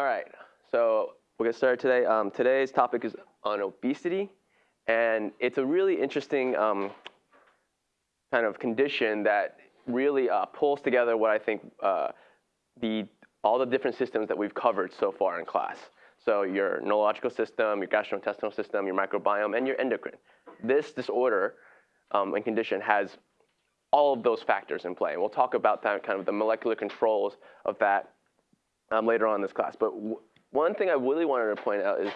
All right, so we'll get started today. Um, today's topic is on obesity, and it's a really interesting um, kind of condition that really uh, pulls together what I think uh, the all the different systems that we've covered so far in class. So your neurological system, your gastrointestinal system, your microbiome, and your endocrine. This disorder um, and condition has all of those factors in play. And we'll talk about that kind of the molecular controls of that um, later on in this class. But one thing I really wanted to point out is,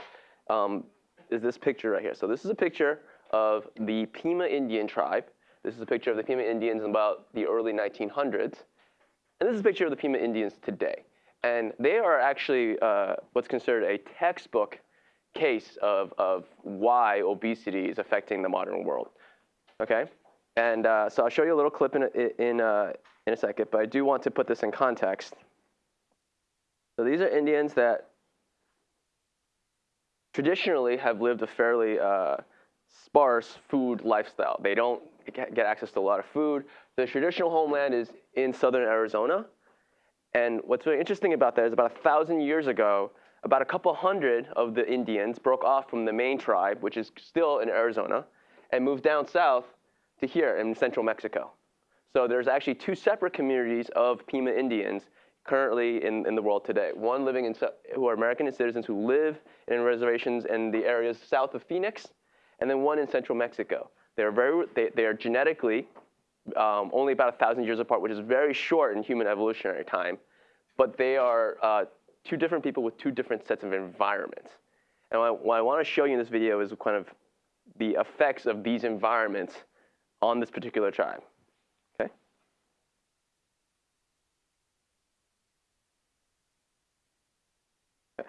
um, is this picture right here. So this is a picture of the Pima Indian tribe. This is a picture of the Pima Indians in about the early 1900s. And this is a picture of the Pima Indians today. And they are actually uh, what's considered a textbook case of, of why obesity is affecting the modern world. Okay? And uh, so I'll show you a little clip in, in, uh, in a second, but I do want to put this in context. So these are Indians that traditionally have lived a fairly uh, sparse food lifestyle. They don't get access to a lot of food. The traditional homeland is in southern Arizona. And what's really interesting about that is about a thousand years ago, about a couple hundred of the Indians broke off from the main tribe, which is still in Arizona, and moved down south to here in central Mexico. So there's actually two separate communities of Pima Indians currently in, in the world today. One living in, who are American citizens who live in reservations in the areas south of Phoenix, and then one in central Mexico. They're very, they, they are genetically um, only about a thousand years apart, which is very short in human evolutionary time, but they are uh, two different people with two different sets of environments. And what I, what I want to show you in this video is kind of the effects of these environments on this particular tribe. Okay? okay.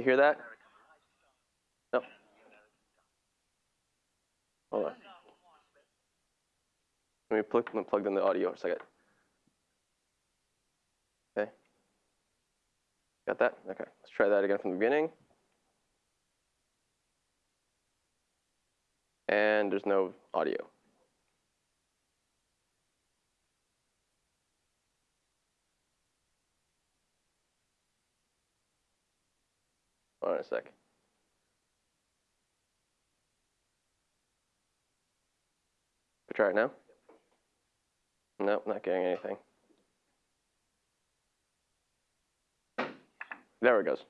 You hear that? No. Hold on. Let me plug, let me plug in the audio for a second. Okay. Got that? Okay, let's try that again from the beginning. And there's no audio. Hold on a sec. Try it now? Nope, not getting anything. There it goes.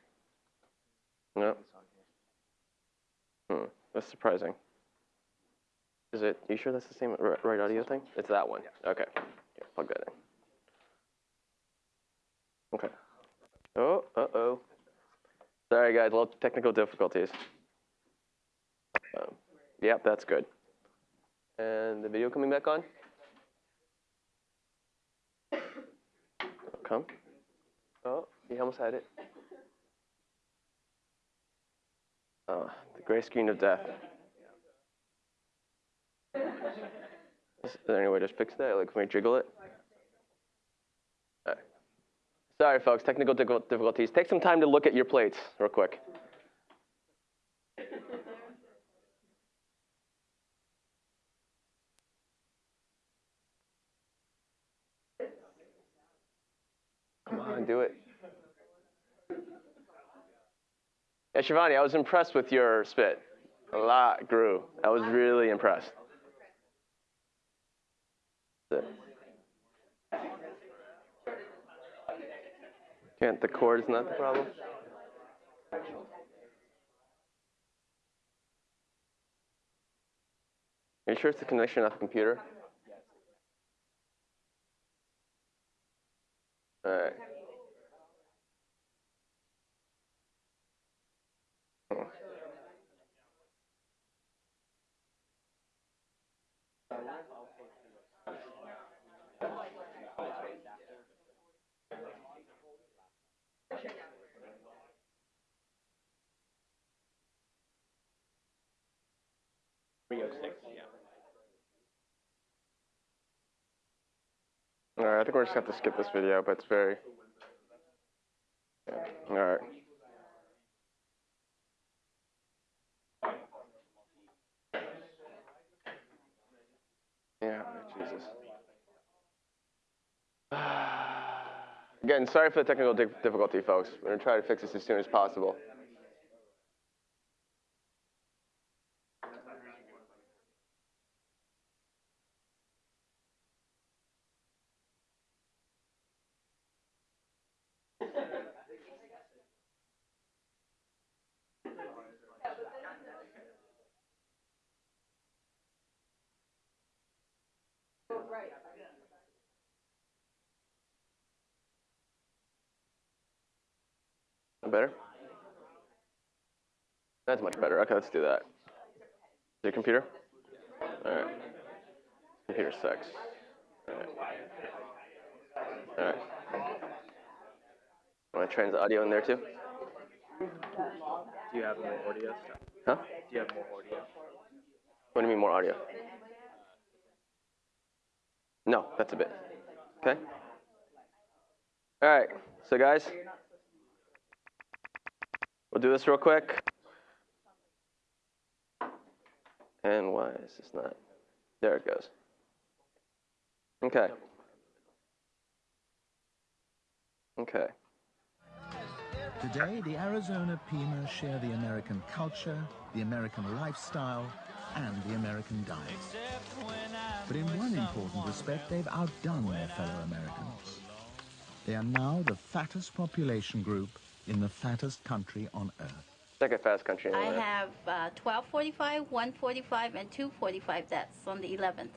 No. Hmm, that's surprising. Is it, you sure that's the same right audio thing? It's that one. Okay. Here, plug that in. Okay. Oh, uh-oh. Sorry, guys, a little technical difficulties. Um, yep, that's good. And the video coming back on? Come. Oh, you almost had it. Oh, the gray screen of death. Is there any way to fix that? Like, can we jiggle it? Sorry, folks, technical difficulties. Take some time to look at your plates real quick. Come on, do it. Yeah, Shivani, I was impressed with your spit. A lot grew. I was really impressed. Can't the cord is not the problem? Are you sure it's the connection of the computer? All right. All right, I think we're just going to have to skip this video, but it's very, yeah. all right. Jesus. Again, sorry for the technical difficulty, folks. We're going to try to fix this as soon as possible. Better? That's much better. Okay, let's do that. Is your computer? All right. Computer sucks. All right. All right. Want to trans audio in there too? Do you have more audio stuff? Huh? Do you have more audio? What do you mean more audio? No, that's a bit. Okay. All right. So guys, we'll do this real quick. And why is this not? There it goes. Okay. Okay. Today, the Arizona Pima share the American culture, the American lifestyle, and the American diet. But in one important respect, they've outdone their fellow Americans. They are now the fattest population group in the fattest country on earth. Second fast country. in I the- have uh, 1245, 145, and 245 deaths on the 11th.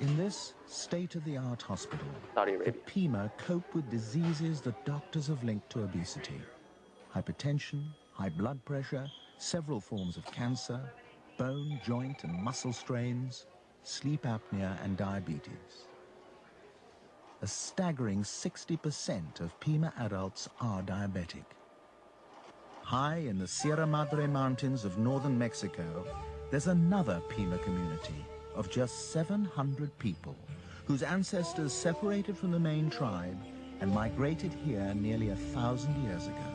In this state-of-the-art hospital, Saudi the Pima cope with diseases that doctors have linked to obesity. Hypertension, high blood pressure, several forms of cancer, bone, joint, and muscle strains, sleep apnea, and diabetes. A staggering 60% of Pima adults are diabetic. High in the Sierra Madre Mountains of northern Mexico, there's another Pima community of just 700 people whose ancestors separated from the main tribe and migrated here nearly a thousand years ago.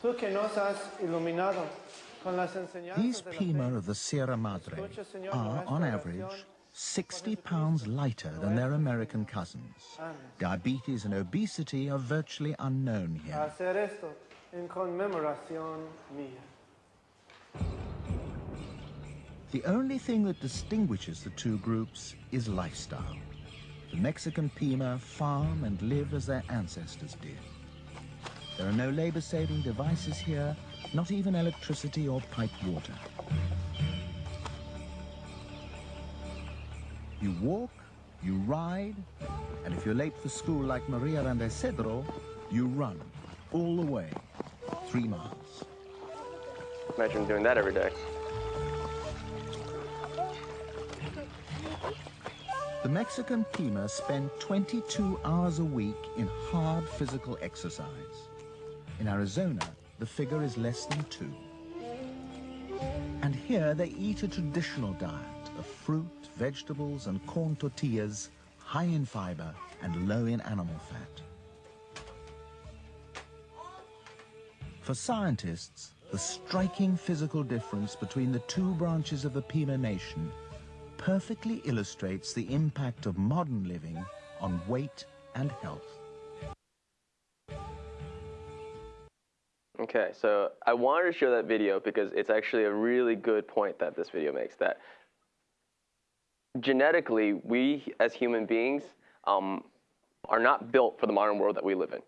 Tú que nos has iluminado These Pima of the Sierra Madre are, on average, 60 pounds lighter than their American cousins. Diabetes and obesity are virtually unknown here. Hacer esto en conmemoración mía. The only thing that distinguishes the two groups is lifestyle. The Mexican Pima farm and live as their ancestors did. There are no labor-saving devices here, not even electricity or piped water. You walk, you ride, and if you're late for school like Maria and Cedro, you run all the way, three miles. Imagine doing that every day. The Mexican Pima spend 22 hours a week in hard physical exercise. In Arizona, the figure is less than two. And here they eat a traditional diet of fruit, vegetables, and corn tortillas, high in fiber and low in animal fat. For scientists, the striking physical difference between the two branches of the Pima Nation perfectly illustrates the impact of modern living on weight and health. Okay, so I wanted to show that video because it's actually a really good point that this video makes. That genetically, we as human beings um, are not built for the modern world that we live in.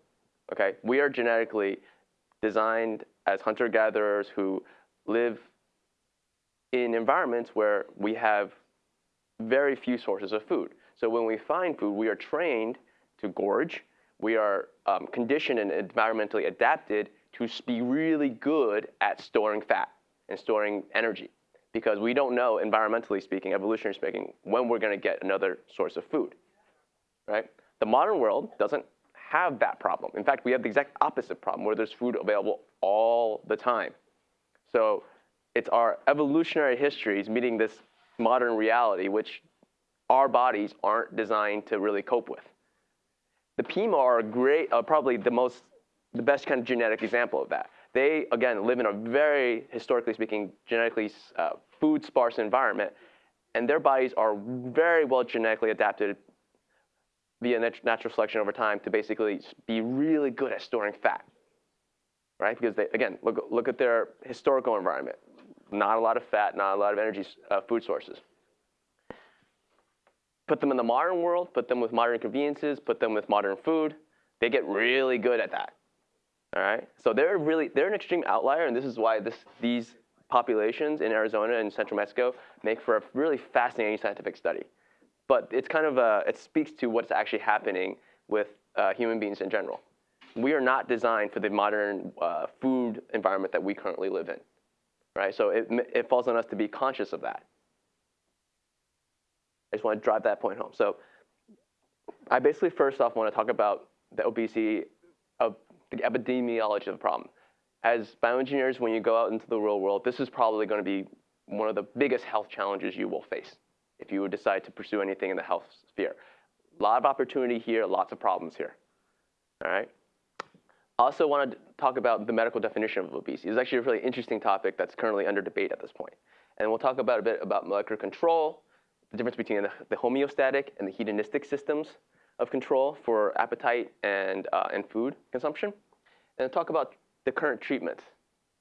Okay, we are genetically designed as hunter-gatherers who live in environments where we have very few sources of food. So when we find food, we are trained to gorge. We are um, conditioned and environmentally adapted to be really good at storing fat and storing energy because we don't know, environmentally speaking, evolutionary speaking, when we're going to get another source of food. Right? The modern world doesn't have that problem. In fact, we have the exact opposite problem where there's food available all the time. So it's our evolutionary histories meeting this modern reality, which our bodies aren't designed to really cope with. The Pima are great, uh, probably the most, the best kind of genetic example of that. They again live in a very historically speaking, genetically uh, food sparse environment, and their bodies are very well genetically adapted via nat- natural selection over time to basically be really good at storing fat, right? Because they, again, look, look at their historical environment. Not a lot of fat, not a lot of energy uh, food sources. Put them in the modern world, put them with modern conveniences, put them with modern food, they get really good at that. All right? So they're really, they're an extreme outlier, and this is why this, these populations in Arizona and central Mexico make for a really fascinating scientific study. But it's kind of a, it speaks to what's actually happening with uh, human beings in general. We are not designed for the modern uh, food environment that we currently live in, right? So it, it falls on us to be conscious of that. I just want to drive that point home. So I basically first off want to talk about the obesity, of the epidemiology of the problem. As bioengineers, when you go out into the real world, this is probably going to be one of the biggest health challenges you will face if you decide to pursue anything in the health sphere. A lot of opportunity here, lots of problems here. All right. I also want to talk about the medical definition of obesity. It's actually a really interesting topic that's currently under debate at this point. And we'll talk about a bit about molecular control, the difference between the homeostatic and the hedonistic systems of control for appetite and, uh, and food consumption, and talk about the current treatment,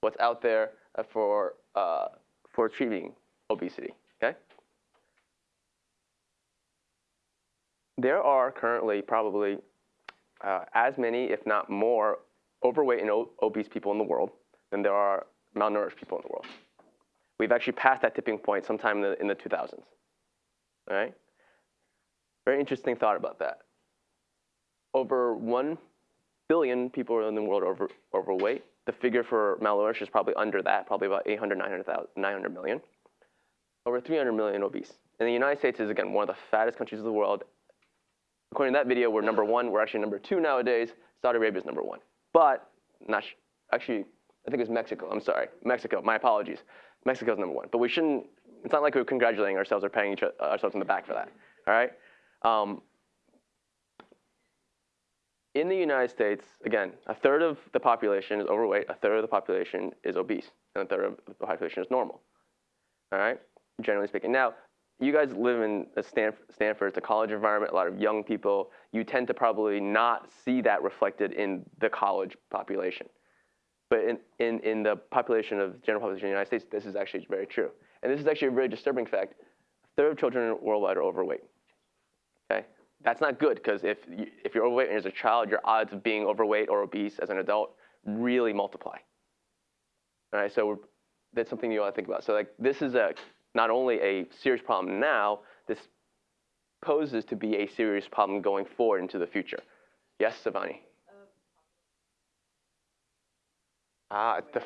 what's out there uh, for, uh, for treating obesity, okay? There are currently probably uh, as many, if not more, overweight and obese people in the world than there are malnourished people in the world. We've actually passed that tipping point sometime in the, in the 2000s. All right? Very interesting thought about that. Over 1 billion people in the world over, overweight. The figure for malnourished is probably under that, probably about 800, 900, 900 million. Over 300 million obese. And the United States is, again, one of the fattest countries of the world. According to that video, we're number one. We're actually number two nowadays. Saudi Arabia is number one. But, not actually, I think it's Mexico. I'm sorry. Mexico. My apologies. Mexico's number one. But we shouldn't it's not like we're congratulating ourselves or patting ourselves on the back for that. All right. Um, in the United States, again, a third of the population is overweight, a third of the population is obese, and a third of the population is normal. All right, generally speaking. Now, you guys live in Stanford, Stanford, it's a college environment, a lot of young people. You tend to probably not see that reflected in the college population. But in, in, in the population of general population in the United States, this is actually very true. And this is actually a very disturbing fact. A third of children worldwide are overweight. Okay? That's not good because if, you, if you're overweight and as a child, your odds of being overweight or obese as an adult really multiply. All right, so that's something you ought to think about. So like this is a not only a serious problem now, this poses to be a serious problem going forward into the future. Yes, Shivani? Ah, the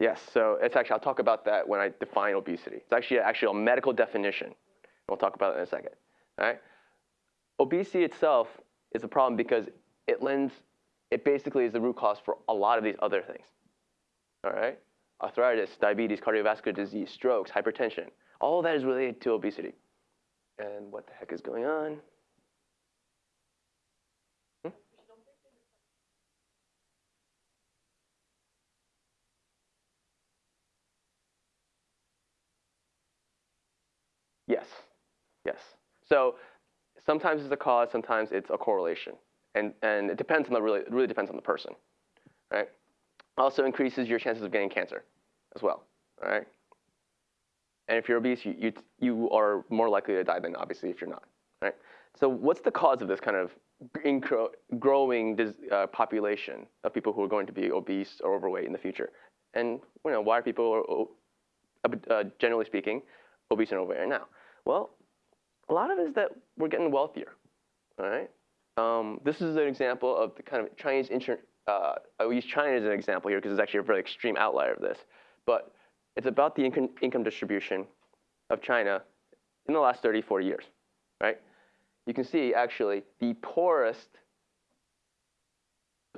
Yes, so it's actually, I'll talk about that when I define obesity. It's actually actually a medical definition. We'll talk about it in a second. All right? Obesity itself is a problem because it lends, it basically is the root cause for a lot of these other things. All right? Arthritis, diabetes, cardiovascular disease, strokes, hypertension. All that is related to obesity. And what the heck is going on? Hmm? Yes, yes. So sometimes it's a cause, sometimes it's a correlation. And, and it depends on the really, really depends on the person, right? Also increases your chances of getting cancer as well, all right? And if you're obese, you, you, you are more likely to die than obviously if you're not, right? So what's the cause of this kind of growing uh, population of people who are going to be obese or overweight in the future? And you know, why are people, uh, generally speaking, obese and overweight now? Well, a lot of it is that we're getting wealthier. All right. Um, this is an example of the kind of Chinese insurance. Uh, I use China as an example here because it's actually a very extreme outlier of this. But it's about the income, income distribution of China in the last 30, 40 years, right? You can see actually the poorest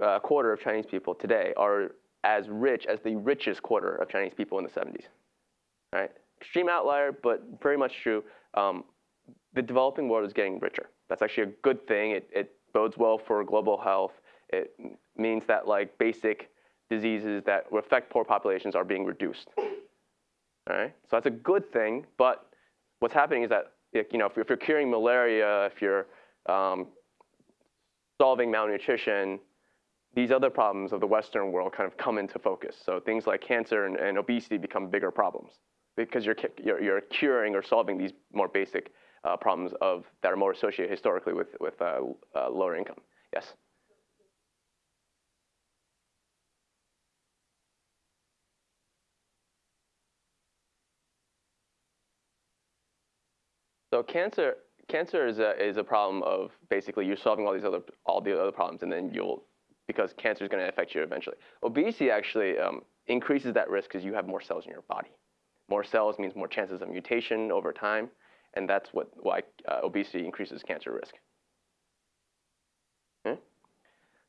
uh, quarter of Chinese people today are as rich as the richest quarter of Chinese people in the 70s, right? extreme outlier, but very much true. Um, the developing world is getting richer. That's actually a good thing. It, it bodes well for global health. It means that like basic diseases that affect poor populations are being reduced. All right, so that's a good thing. But what's happening is that you know if, if you're curing malaria, if you're um, solving malnutrition, these other problems of the Western world kind of come into focus. So things like cancer and, and obesity become bigger problems because you're, you're, you're, curing or solving these more basic uh, problems of, that are more associated historically with, with uh, uh, lower income. Yes? So cancer, cancer is a, is a problem of basically you're solving all these other all the other problems, and then you'll because cancer is going to affect you eventually. Obesity actually um, increases that risk because you have more cells in your body. More cells means more chances of mutation over time, and that's what why uh, obesity increases cancer risk. Okay?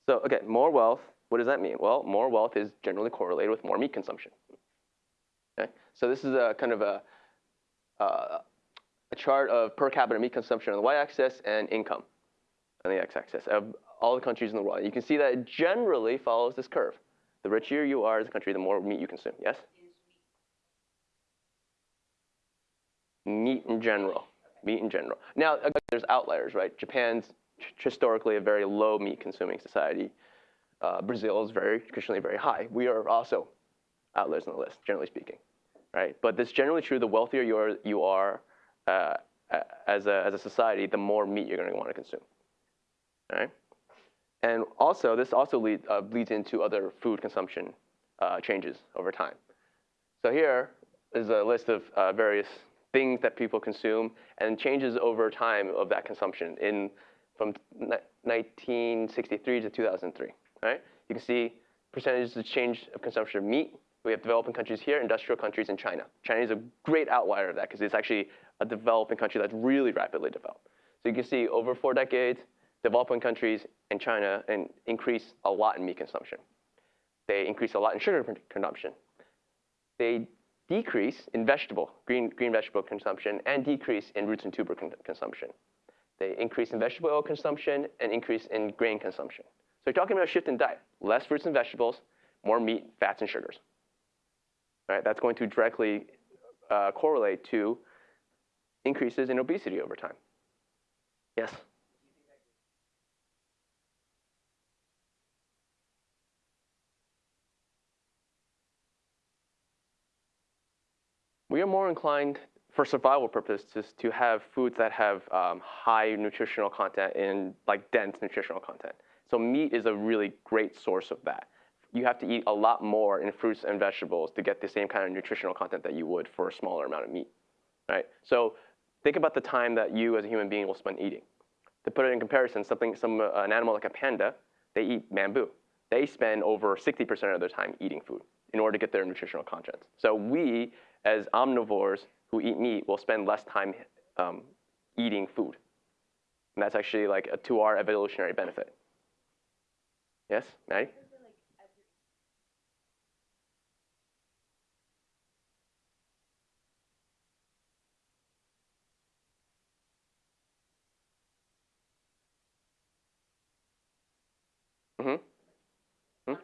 So again, more wealth. What does that mean? Well, more wealth is generally correlated with more meat consumption. Okay? So this is a kind of a uh, a chart of per capita meat consumption on the y-axis and income on the x-axis of all the countries in the world. You can see that it generally follows this curve. The richer you are as a country, the more meat you consume. Yes? Meat in general. Meat in general. Now, there's outliers, right? Japan's historically a very low meat consuming society. Uh, Brazil is very traditionally very high. We are also outliers on the list, generally speaking, right? But this is generally true. The wealthier you are, you are uh, as, a, as a society, the more meat you're going to want to consume. All right? And also, this also lead, uh, leads into other food consumption uh, changes over time. So here is a list of uh, various things that people consume and changes over time of that consumption in from 1963 to 2003. Right? You can see percentages of change of consumption of meat. We have developing countries here, industrial countries, and China. China is a great outlier of that because it's actually a developing country that's really rapidly developed. So you can see over four decades, developing countries and China and increase a lot in meat consumption. They increase a lot in sugar consumption. They decrease in vegetable, green, green vegetable consumption, and decrease in roots and tuber con consumption. They increase in vegetable oil consumption and increase in grain consumption. So you're talking about a shift in diet. Less fruits and vegetables, more meat, fats, and sugars. All right, that's going to directly uh, correlate to increases in obesity over time. Yes? We are more inclined for survival purposes to have foods that have um, high nutritional content and like dense nutritional content. So meat is a really great source of that. You have to eat a lot more in fruits and vegetables to get the same kind of nutritional content that you would for a smaller amount of meat, right? So think about the time that you as a human being will spend eating. To put it in comparison, something, some, uh, an animal like a panda, they eat bamboo. They spend over 60% of their time eating food in order to get their nutritional content. So we, as omnivores who eat meat, will spend less time um, eating food. And that's actually like a, to our evolutionary benefit. Yes, Maddie? Mm-hmm. Hmm?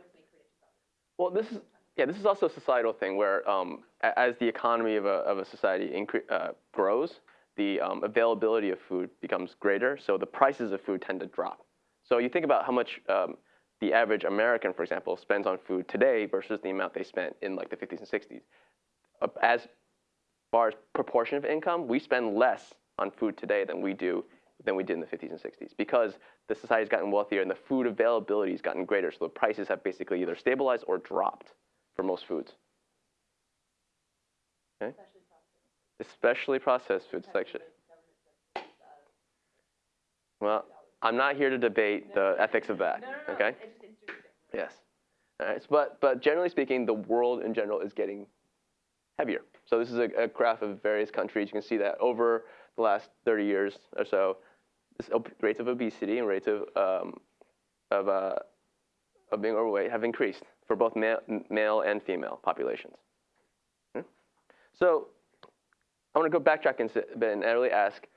Well, this is yeah, this is also a societal thing where um, as the economy of a, of a society uh, grows, the um, availability of food becomes greater, so the prices of food tend to drop. So you think about how much um, the average American, for example, spends on food today versus the amount they spent in like the 50s and 60s. Uh, as far as proportion of income, we spend less on food today than we do than we did in the 50s and 60s because the society's gotten wealthier and the food availability has gotten greater. So the prices have basically either stabilized or dropped for most foods. Okay? Especially processed foods. Especially Well, I'm not here to debate the ethics of that. Okay? Yes. All right. But, but generally speaking, the world in general is getting heavier. So this is a, a graph of various countries. You can see that over the last 30 years or so, rates of obesity and rates of, um, of, uh, of being overweight have increased for both male, male and female populations. Hmm? So I want to go backtrack a bit and really ask,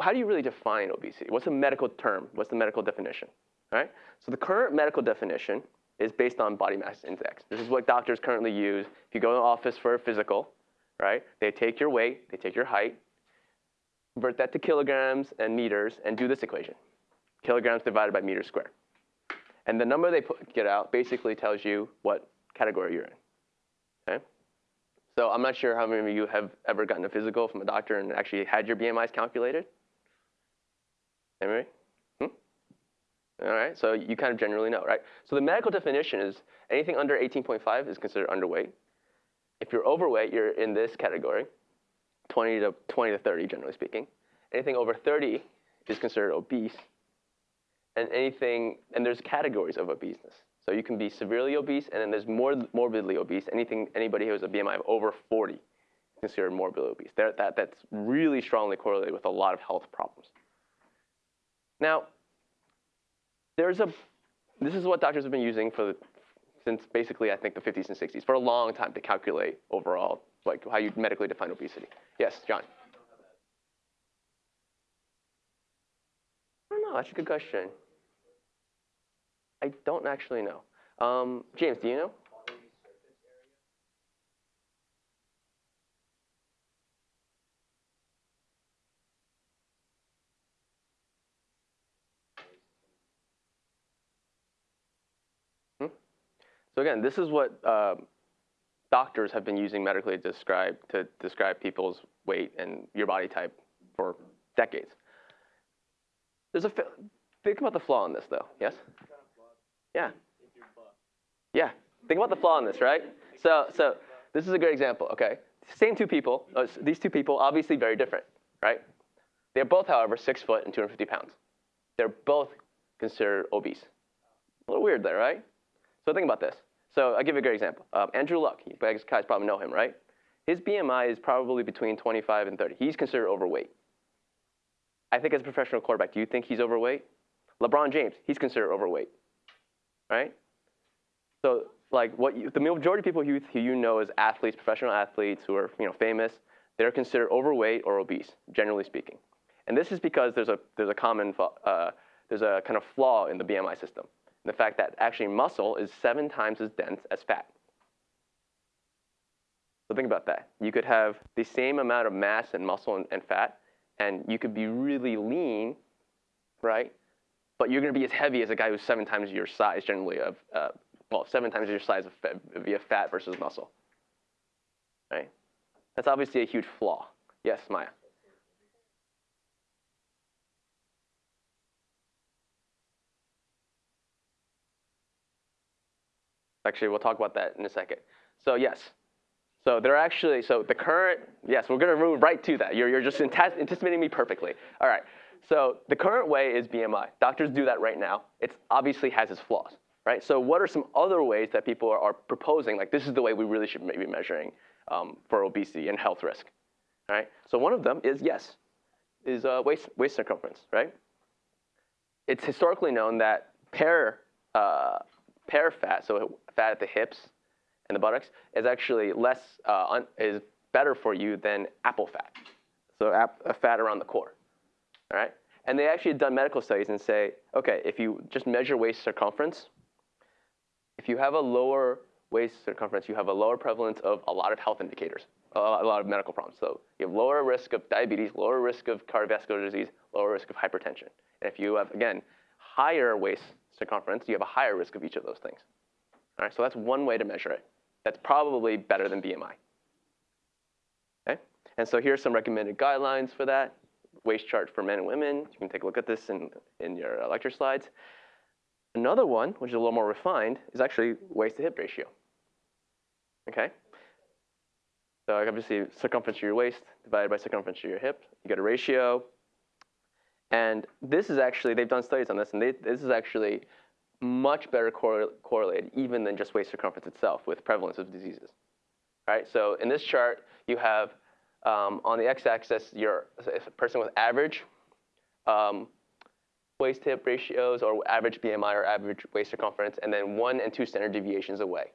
how do you really define obesity? What's the medical term? What's the medical definition? Right? So the current medical definition is based on body mass index. This is what doctors currently use. If you go to the office for a physical, right, they take your weight, they take your height, convert that to kilograms and meters, and do this equation. Kilograms divided by meters squared. And the number they put, get out basically tells you what category you're in. Okay? So I'm not sure how many of you have ever gotten a physical from a doctor and actually had your BMIs calculated. Anybody? Hmm? All right, so you kind of generally know, right? So the medical definition is anything under 18.5 is considered underweight. If you're overweight, you're in this category, 20 to 20 to 30, generally speaking. Anything over 30 is considered obese. And anything, and there's categories of obeseness. So you can be severely obese, and then there's more morbidly obese. Anything, anybody who has a BMI of over 40 is considered morbidly obese. That, that, that's really strongly correlated with a lot of health problems. Now, there's a, this is what doctors have been using for the, since basically I think the 50s and 60s for a long time to calculate overall like how you medically define obesity. Yes, John. I don't know. That's a good question. I don't actually know. Um, James, do you know? Hmm? So again, this is what um, doctors have been using medically to describe to describe people's weight and your body type for decades. There's a think about the flaw in this though. Yes. Yeah. Yeah. Think about the flaw in this, right? So so this is a great example. Okay. Same two people. Uh, these two people obviously very different, right? They're both, however, six foot and 250 pounds. They're both considered obese. A little weird there, right? So think about this. So I'll give you a great example. Um, Andrew Luck, you guys probably know him, right? His BMI is probably between 25 and 30. He's considered overweight. I think as a professional quarterback, do you think he's overweight? LeBron James, he's considered overweight, right? So like what you, the majority of people who, who you know as athletes, professional athletes who are you know famous, they're considered overweight or obese, generally speaking. And this is because there's a there's a common uh, there's a kind of flaw in the BMI system the fact that actually muscle is seven times as dense as fat. So think about that. You could have the same amount of mass and muscle and, and fat, and you could be really lean, right? But you're going to be as heavy as a guy who's seven times your size, generally of, uh, well, seven times your size of fat, via fat versus muscle, right? That's obviously a huge flaw. Yes, Maya. Actually, we'll talk about that in a second. So yes, so they're actually, so the current, yes, we're gonna move right to that. You're, you're just anticipating me perfectly. All right, so the current way is BMI. Doctors do that right now. It obviously has its flaws, right? So what are some other ways that people are, are proposing, like this is the way we really should be measuring um, for obesity and health risk, right? So one of them is, yes, is uh, waist, waist circumference, right? It's historically known that pair uh, pear fat, so fat at the hips and the buttocks, is actually less uh, is better for you than apple fat, so ap- fat around the core. All right, and they actually had done medical studies and say, okay, if you just measure waist circumference, if you have a lower waist circumference, you have a lower prevalence of a lot of health indicators, a lot of medical problems. So you have lower risk of diabetes, lower risk of cardiovascular disease, lower risk of hypertension. And if you have, again, higher waist circumference, you have a higher risk of each of those things. All right, so that's one way to measure it. That's probably better than BMI. Okay? And so here's some recommended guidelines for that. Waist chart for men and women. You can take a look at this in, in your lecture slides. Another one, which is a little more refined, is actually waist to hip ratio. Okay? So obviously circumference of your waist divided by circumference of your hip. You get a ratio. And this is actually, they've done studies on this, and they, this is actually much better correlated even than just waist circumference itself with prevalence of diseases. Right? So in this chart, you have um, on the x-axis your a person with average um, waist hip ratios or average BMI or average waist circumference, and then one and two standard deviations away.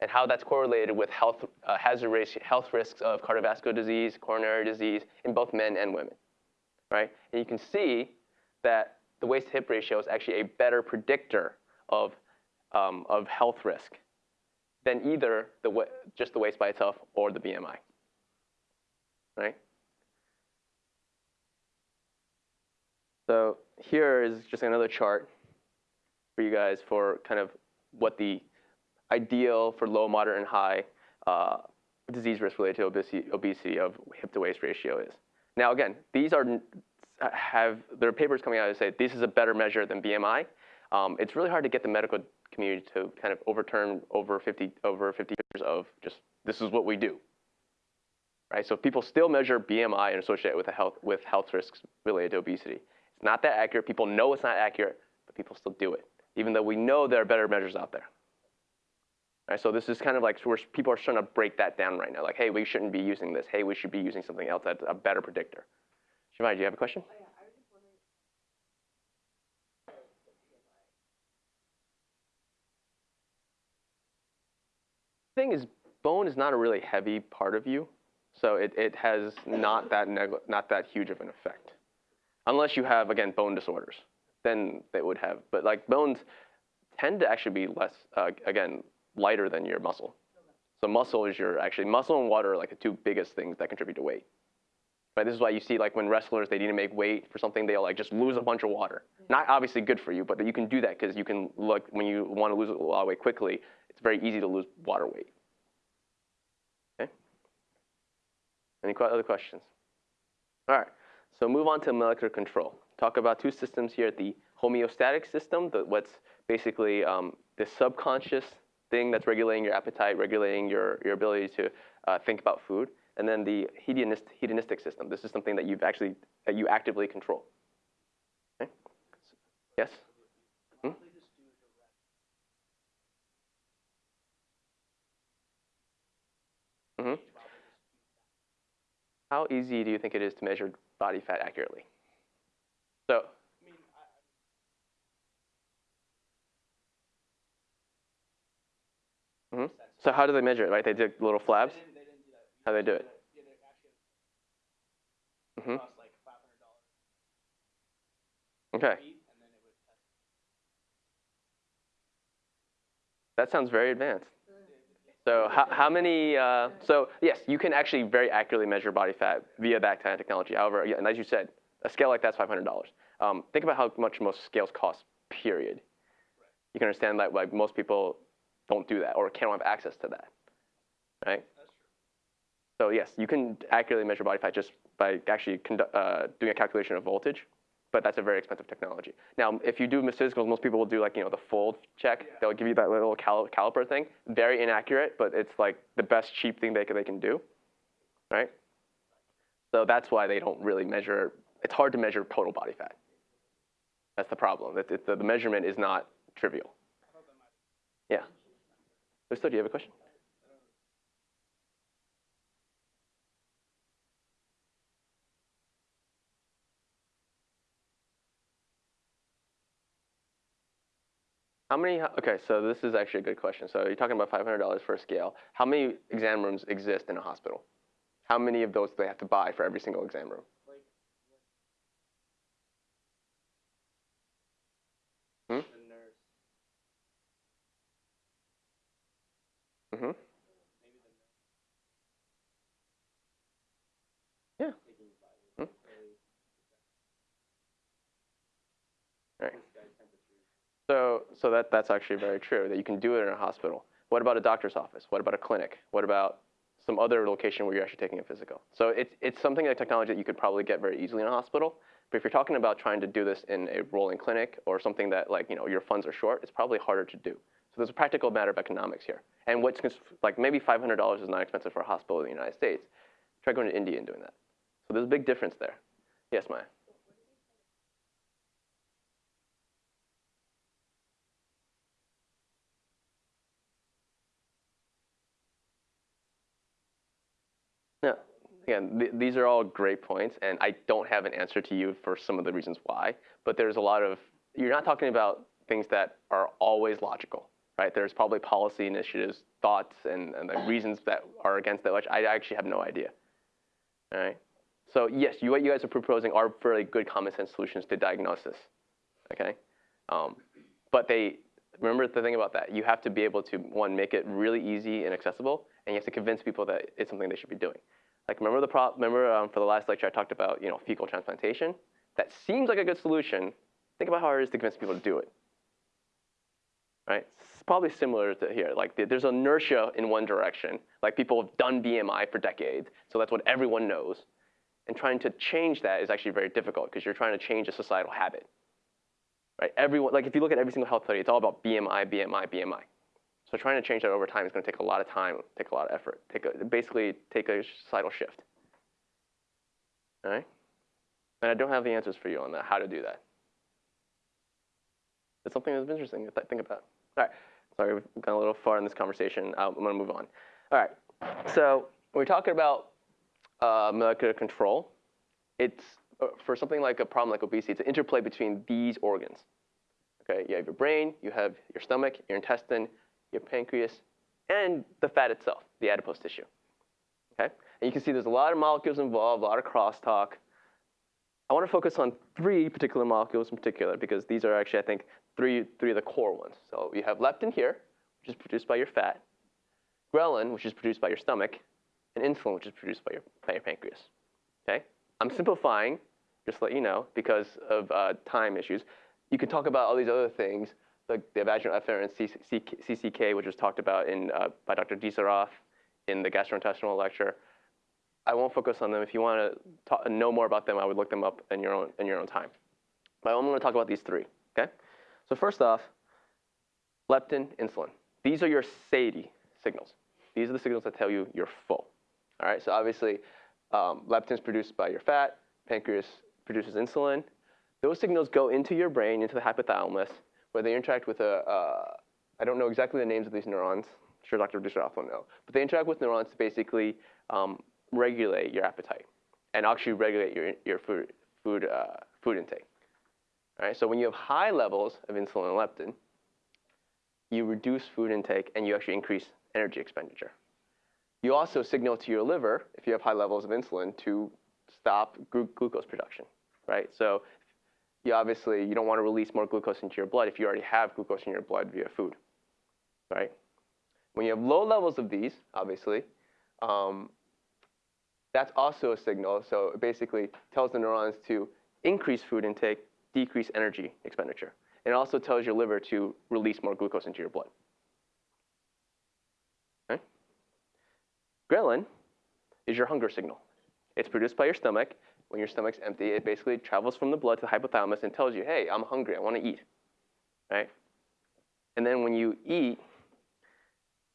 And how that's correlated with health, uh, hazard ratio, health risks of cardiovascular disease, coronary disease in both men and women right? And you can see that the waist-hip ratio is actually a better predictor of um, of health risk than either the just the waist by itself or the BMI. Right? So here is just another chart for you guys for kind of what the ideal for low, moderate, and high uh, disease risk related to obesity, of hip to waist ratio is. Now again, these are have there are papers coming out that say this is a better measure than BMI. Um, it's really hard to get the medical community to kind of overturn over 50 over 50 years of just this is what we do. Right? So people still measure BMI and associate it with health with health risks related to obesity. It's not that accurate. People know it's not accurate, but people still do it, even though we know there are better measures out there. Right, so this is kind of like where people are trying to break that down right now. Like, hey, we shouldn't be using this. Hey, we should be using something else that's a better predictor. Shivani, do you have a question? thing is, bone is not a really heavy part of you, so it, it has not that not that huge of an effect, unless you have again bone disorders. Then they would have, but like bones tend to actually be less uh, again lighter than your muscle. So muscle is your actually muscle and water are like the two biggest things that contribute to weight. Right? This is why you see like when wrestlers they need to make weight for something they'll like just lose a bunch of water. Not obviously good for you, but you can do that because you can look when you want to lose a lot of weight quickly. It's very easy to lose water weight. Okay. Any other questions? All right. So move on to molecular control. Talk about two systems here: the homeostatic system, the, what's basically um, the subconscious thing that's regulating your appetite, regulating your, your ability to uh, think about food, and then the hedonist, hedonistic system. This is something that you've actually that you actively control. Okay? Yes. Hmm? hmm How easy do you think it is to measure body fat accurately? So. hmm So how do they measure it? Right, they do little flabs. How do they do it? hmm Okay. That sounds very advanced. So how, how many, uh, so yes, you can actually very accurately measure body fat via that kind technology. However, and as you said, a scale like that's $500. Um, think about how much most scales cost, period. You can understand that like most people don't do that or can't have access to that, right? So yes, you can accurately measure body fat just by actually uh, doing a calculation of voltage, but that's a very expensive technology. Now, if you do physicals, most people will do like you know the fold check. They'll give you that little cal- caliper thing. Very inaccurate, but it's like the best cheap thing they can, they can do, right? So that's why they don't really measure. It's hard to measure total body fat. That's the problem. That it, the, the measurement is not trivial. Yeah. Listo, do you have a question? How many, okay, so this is actually a good question. So you're talking about $500 for a scale. How many exam rooms exist in a hospital? How many of those do they have to buy for every single exam room? Hmm? Mm-hmm. Yeah. Hmm? Right. So, that, that's actually very true, that you can do it in a hospital. What about a doctor's office? What about a clinic? What about some other location where you're actually taking a physical? So it's, it's something like technology that you could probably get very easily in a hospital. But if you're talking about trying to do this in a rolling clinic or something that like, you know, your funds are short, it's probably harder to do. So there's a practical matter of economics here. And what's like maybe $500 is not expensive for a hospital in the United States. Try going to India and doing that. So there's a big difference there. Yes, Maya. Yeah. Again, th- these are all great points, and I don't have an answer to you for some of the reasons why. But there's a lot of you're not talking about things that are always logical, right? There's probably policy initiatives, thoughts, and, and the reasons that are against that, which I actually have no idea. All right. So yes, you, what you guys are proposing are fairly good common sense solutions to diagnosis. Okay. Um, but they remember the thing about that. You have to be able to one make it really easy and accessible, and you have to convince people that it's something they should be doing. Like remember the pro- remember um, for the last lecture I talked about you know fecal transplantation. That seems like a good solution. Think about how hard it is to convince people to do it. Right? It's probably similar to here. Like there's inertia in one direction. Like people have done BMI for decades, so that's what everyone knows. And trying to change that is actually very difficult because you're trying to change a societal habit. Right? Everyone, like if you look at every single health study, it's all about BMI, BMI, BMI. So trying to change that over time is going to take a lot of time, take a lot of effort, take a, basically take a societal shift. All right? And I don't have the answers for you on that, how to do that. It's something that's interesting to think about. All right. Sorry, we've gone a little far in this conversation. I'm going to move on. All right. So we're talking about uh, molecular control, it's Uh, for something like a problem like obesity, it's an interplay between these organs. Okay, you have your brain, you have your stomach, your intestine, your pancreas, and the fat itself, the adipose tissue. Okay, and you can see there's a lot of molecules involved, a lot of crosstalk. I want to focus on three particular molecules in particular because these are actually, I think, three, three of the core ones. So you have leptin here, which is produced by your fat, ghrelin, which is produced by your stomach, and insulin, which is produced by your, by your pancreas. Okay? I'm simplifying, just let you know, because of uh, time issues. You can talk about all these other things, like the vagal efferent CCK, which was talked about in, uh, by Dr. Disaroff in the gastrointestinal lecture. I won't focus on them. If you want to know more about them, I would look them up in your own, in your own time. But I'm going to talk about these three, okay? So first off, leptin, insulin. These are your satiety signals. These are the signals that tell you you're full. All right, so obviously, um, leptin is produced by your fat, pancreas produces insulin. Those signals go into your brain, into the hypothalamus, where they interact with a. Uh, I don't know exactly the names of these neurons. I'm sure Dr. Disharoff will know. But they interact with neurons to basically um, regulate your appetite and actually regulate your, your food, food, uh, food intake. All right, so when you have high levels of insulin and leptin, you reduce food intake and you actually increase energy expenditure. You also signal to your liver, if you have high levels of insulin, to stop glu glucose production, right? So you obviously, you don't want to release more glucose into your blood if you already have glucose in your blood via food, right? When you have low levels of these, obviously, um, that's also a signal. So it basically tells the neurons to increase food intake, decrease energy expenditure. And It also tells your liver to release more glucose into your blood. Okay? Ghrelin is your hunger signal. It's produced by your stomach. When your stomach's empty, it basically travels from the blood to the hypothalamus and tells you, hey, I'm hungry, I want to eat. Right? And then when you eat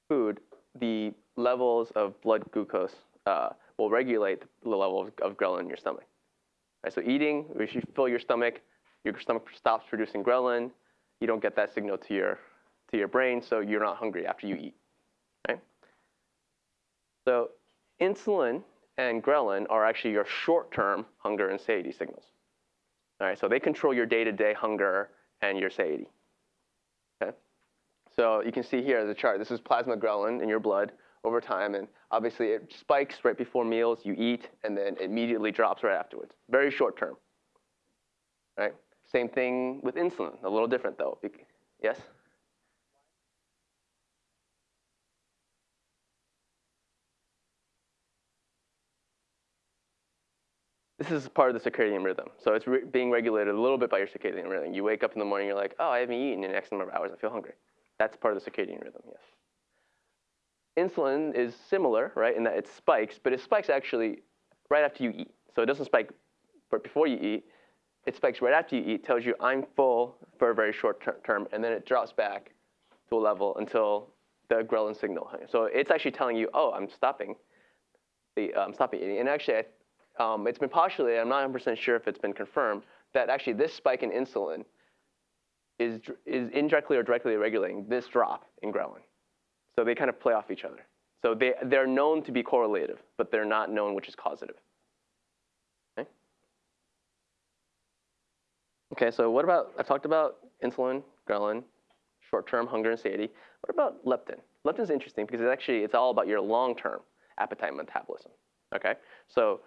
food, the levels of blood glucose uh, will regulate the level of, of ghrelin in your stomach. Right? So eating, if you fill your stomach, your stomach stops producing ghrelin. You don't get that signal to your, to your brain, so you're not hungry after you eat. Right? So insulin and ghrelin are actually your short-term hunger and satiety signals. All right, so they control your day-to-day hunger and your satiety. Okay? So you can see here the chart. This is plasma ghrelin in your blood over time, and obviously it spikes right before meals, you eat, and then immediately drops right afterwards. Very short term. Right? Same thing with insulin, a little different though. Yes? This is part of the circadian rhythm. So it's re being regulated a little bit by your circadian rhythm. You wake up in the morning, you're like, oh, I haven't eaten in next number of hours, I feel hungry. That's part of the circadian rhythm, yes. Insulin is similar, right, in that it spikes, but it spikes actually right after you eat. So it doesn't spike but before you eat. It spikes right after you eat, tells you I'm full for a very short ter term, and then it drops back to a level until the ghrelin signal. So it's actually telling you, oh, I'm stopping. The, I'm stopping eating. And actually, um, it's been postulated, I'm not 100% sure if it's been confirmed, that actually this spike in insulin is, is indirectly or directly regulating this drop in ghrelin. So they kind of play off each other. So they, they're known to be correlative, but they're not known which is causative. Okay? Okay, so what about, I've talked about insulin, ghrelin, short-term hunger and satiety. What about leptin? Leptin is interesting because it's actually, it's all about your long-term appetite metabolism. Okay, so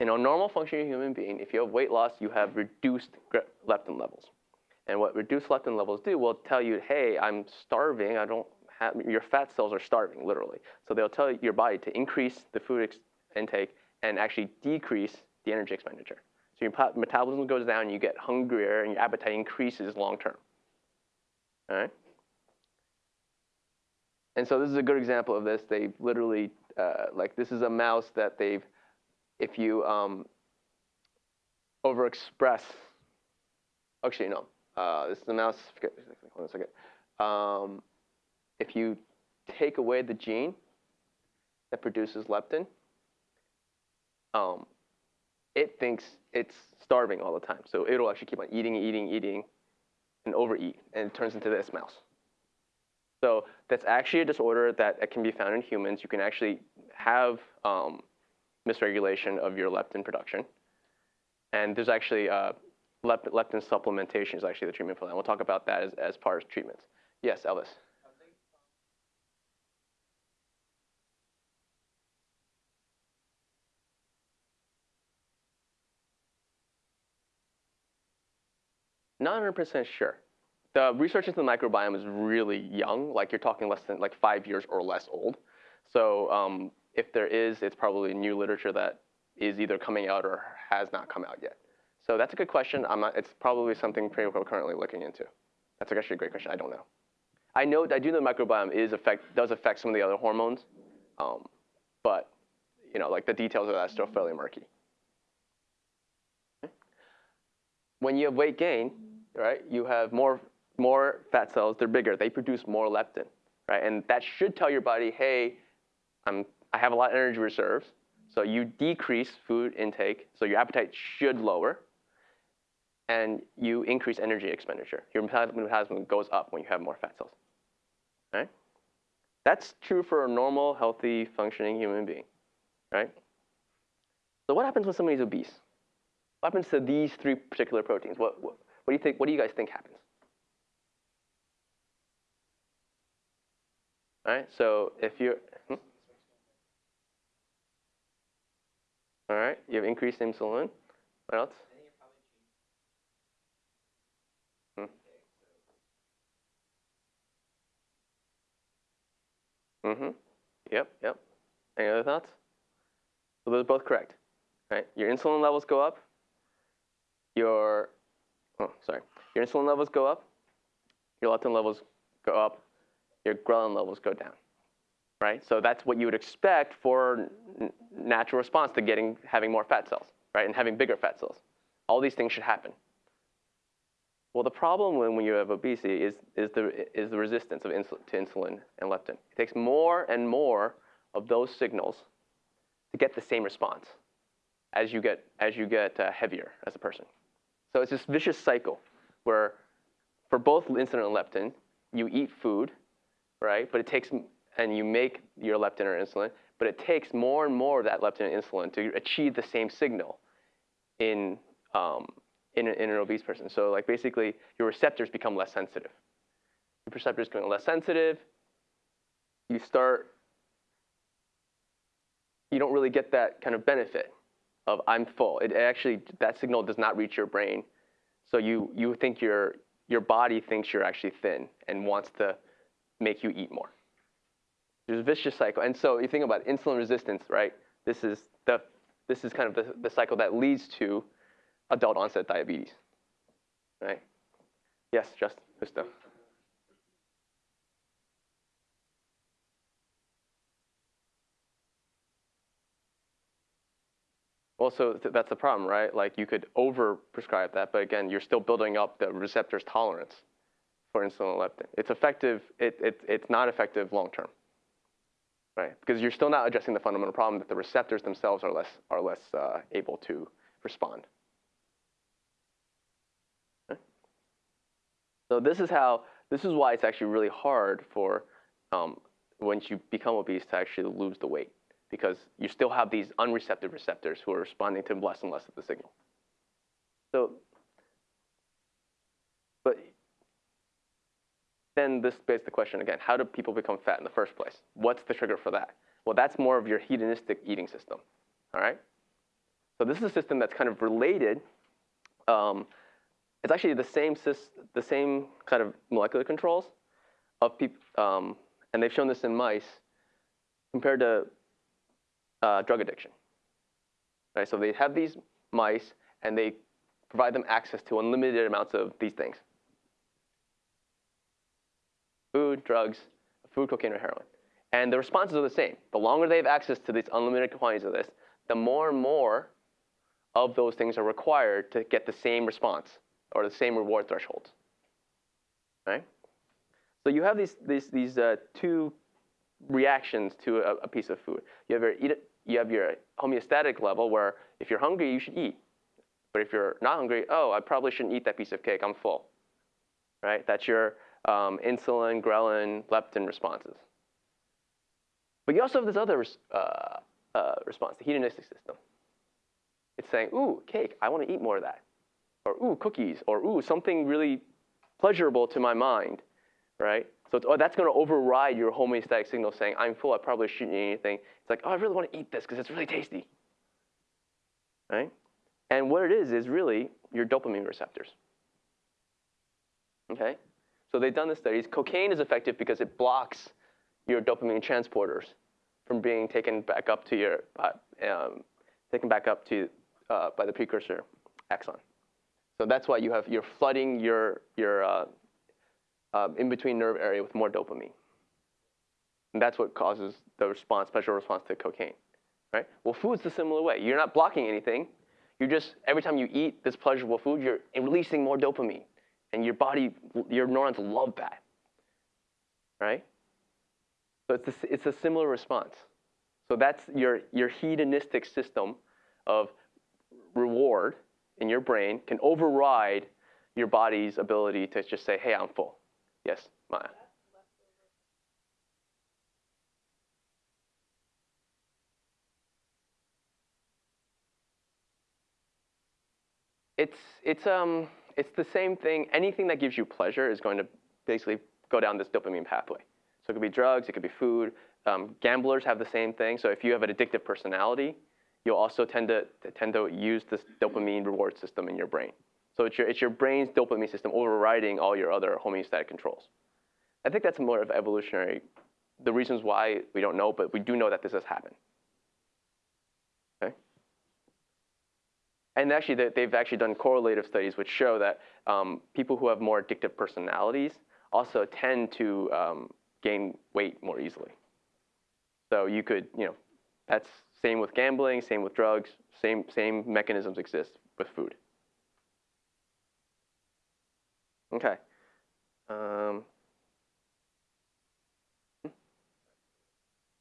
in a normal functioning human being, if you have weight loss, you have reduced leptin levels. And what reduced leptin levels do will tell you, hey, I'm starving. I don't have, your fat cells are starving, literally. So they'll tell your body to increase the food intake and actually decrease the energy expenditure. So your metabolism goes down, you get hungrier, and your appetite increases long term. All right? And so this is a good example of this. They've literally, uh, like, this is a mouse that they've, if you um, overexpress, actually, no, uh, this is a mouse, forget, hold on a second. Um, if you take away the gene that produces leptin, um, it thinks it's starving all the time. So it'll actually keep on eating, eating, eating, and overeat, and it turns into this mouse. So that's actually a disorder that can be found in humans. You can actually have um, misregulation of your leptin production. And there's actually uh, lep leptin supplementation is actually the treatment for that. And we'll talk about that as, as part of treatments. Yes, Elvis. Not 100% sure. The research into the microbiome is really young, like you're talking less than like five years or less old. So um, if there is, it's probably new literature that is either coming out or has not come out yet. So that's a good question. I'm not, it's probably something we're currently looking into. That's actually a great question. I don't know. I know I do know the microbiome is affect does affect some of the other hormones, um, but you know like the details of that are still fairly murky. When you have weight gain, right, you have more more fat cells. They're bigger. They produce more leptin, right, and that should tell your body, hey, I'm I have a lot of energy reserves. So you decrease food intake, so your appetite should lower, and you increase energy expenditure. Your metabolism goes up when you have more fat cells. Right? That's true for a normal, healthy, functioning human being. Right? So what happens when somebody's obese? What happens to these three particular proteins? What, what, what do you think? What do you guys think happens? All right. So if you're hmm? All right, you have increased insulin. What else? Mm-hmm. Yep, yep. Any other thoughts? So those are both correct. Right? Your insulin levels go up. Your oh, sorry. Your insulin levels go up. Your leptin levels go up. Your ghrelin levels go down. Right? So that's what you would expect for natural response to getting having more fat cells, right? And having bigger fat cells. All these things should happen. Well, the problem when, when you have obesity is, is, the, is the resistance of insul to insulin and leptin. It takes more and more of those signals to get the same response as you get, as you get uh, heavier as a person. So it's this vicious cycle where for both insulin and leptin, you eat food, right? But it takes, and you make your leptin or insulin, but it takes more and more of that leptin and insulin to achieve the same signal in, um, in, in an obese person. So like basically your receptors become less sensitive. Your receptors become less sensitive. You start, you don't really get that kind of benefit of I'm full. It actually, that signal does not reach your brain. So you, you think your, your body thinks you're actually thin and wants to make you eat more. There's a vicious cycle. And so you think about insulin resistance, right? This is, the, this is kind of the, the cycle that leads to adult onset diabetes. Right? Yes, just Justo. Well, so th that's the problem, right? Like you could over prescribe that, but again, you're still building up the receptor's tolerance for insulin leptin. It's effective, it, it, it's not effective long term, right? Because you're still not addressing the fundamental problem that the receptors themselves are less, are less uh, able to respond. So this is how, this is why it's actually really hard for um, once you become obese to actually lose the weight because you still have these unreceptive receptors who are responding to less and less of the signal. So, but then this begs the question again, how do people become fat in the first place? What's the trigger for that? Well, that's more of your hedonistic eating system, all right? So this is a system that's kind of related um, it's actually the same the same kind of molecular controls of people, um, and they've shown this in mice compared to uh, drug addiction. Right, so they have these mice and they provide them access to unlimited amounts of these things: food, drugs, food, cocaine, or heroin. And the responses are the same. The longer they have access to these unlimited quantities of this, the more and more of those things are required to get the same response or the same reward thresholds. Right? So you have these, these, these uh, two reactions to a, a, piece of food. You have, your eat you have your homeostatic level where if you're hungry, you should eat. But if you're not hungry, oh, I probably shouldn't eat that piece of cake. I'm full. Right? That's your um, insulin, ghrelin, leptin responses. But you also have this other uh, uh, response, the hedonistic system. It's saying, ooh, cake, I want to eat more of that. Or ooh, cookies, or ooh, something really pleasurable to my mind, right? So oh, that's going to override your homeostatic signal saying, I'm full, I probably shouldn't eat anything. It's like, oh, I really want to eat this because it's really tasty, right? And what it is is really your dopamine receptors. Okay? So they've done the studies. Cocaine is effective because it blocks your dopamine transporters from being taken back up to your, um, taken back up to uh, by the precursor axon. So that's why you have you're flooding your your uh, uh, in between nerve area with more dopamine. And that's what causes the response, pleasurable response to cocaine, right? Well, food's the similar way. You're not blocking anything. You're just every time you eat this pleasurable food, you're releasing more dopamine, and your body, your neurons love that, right? So it's a, it's a similar response. So that's your, your hedonistic system of reward in your brain can override your body's ability to just say, hey, I'm full. Yes, Maya. It's, it's, um, it's the same thing. Anything that gives you pleasure is going to basically go down this dopamine pathway. So it could be drugs, it could be food. Um, gamblers have the same thing. So if you have an addictive personality, you'll also tend to, tend to use this dopamine reward system in your brain. So it's your, it's your brain's dopamine system overriding all your other homeostatic controls. I think that's more of evolutionary, the reasons why we don't know, but we do know that this has happened. Okay? And actually, they've actually done correlative studies which show that um, people who have more addictive personalities also tend to um, gain weight more easily. So you could, you know, that's same with gambling, same with drugs, same, same mechanisms exist with food. Okay. Um,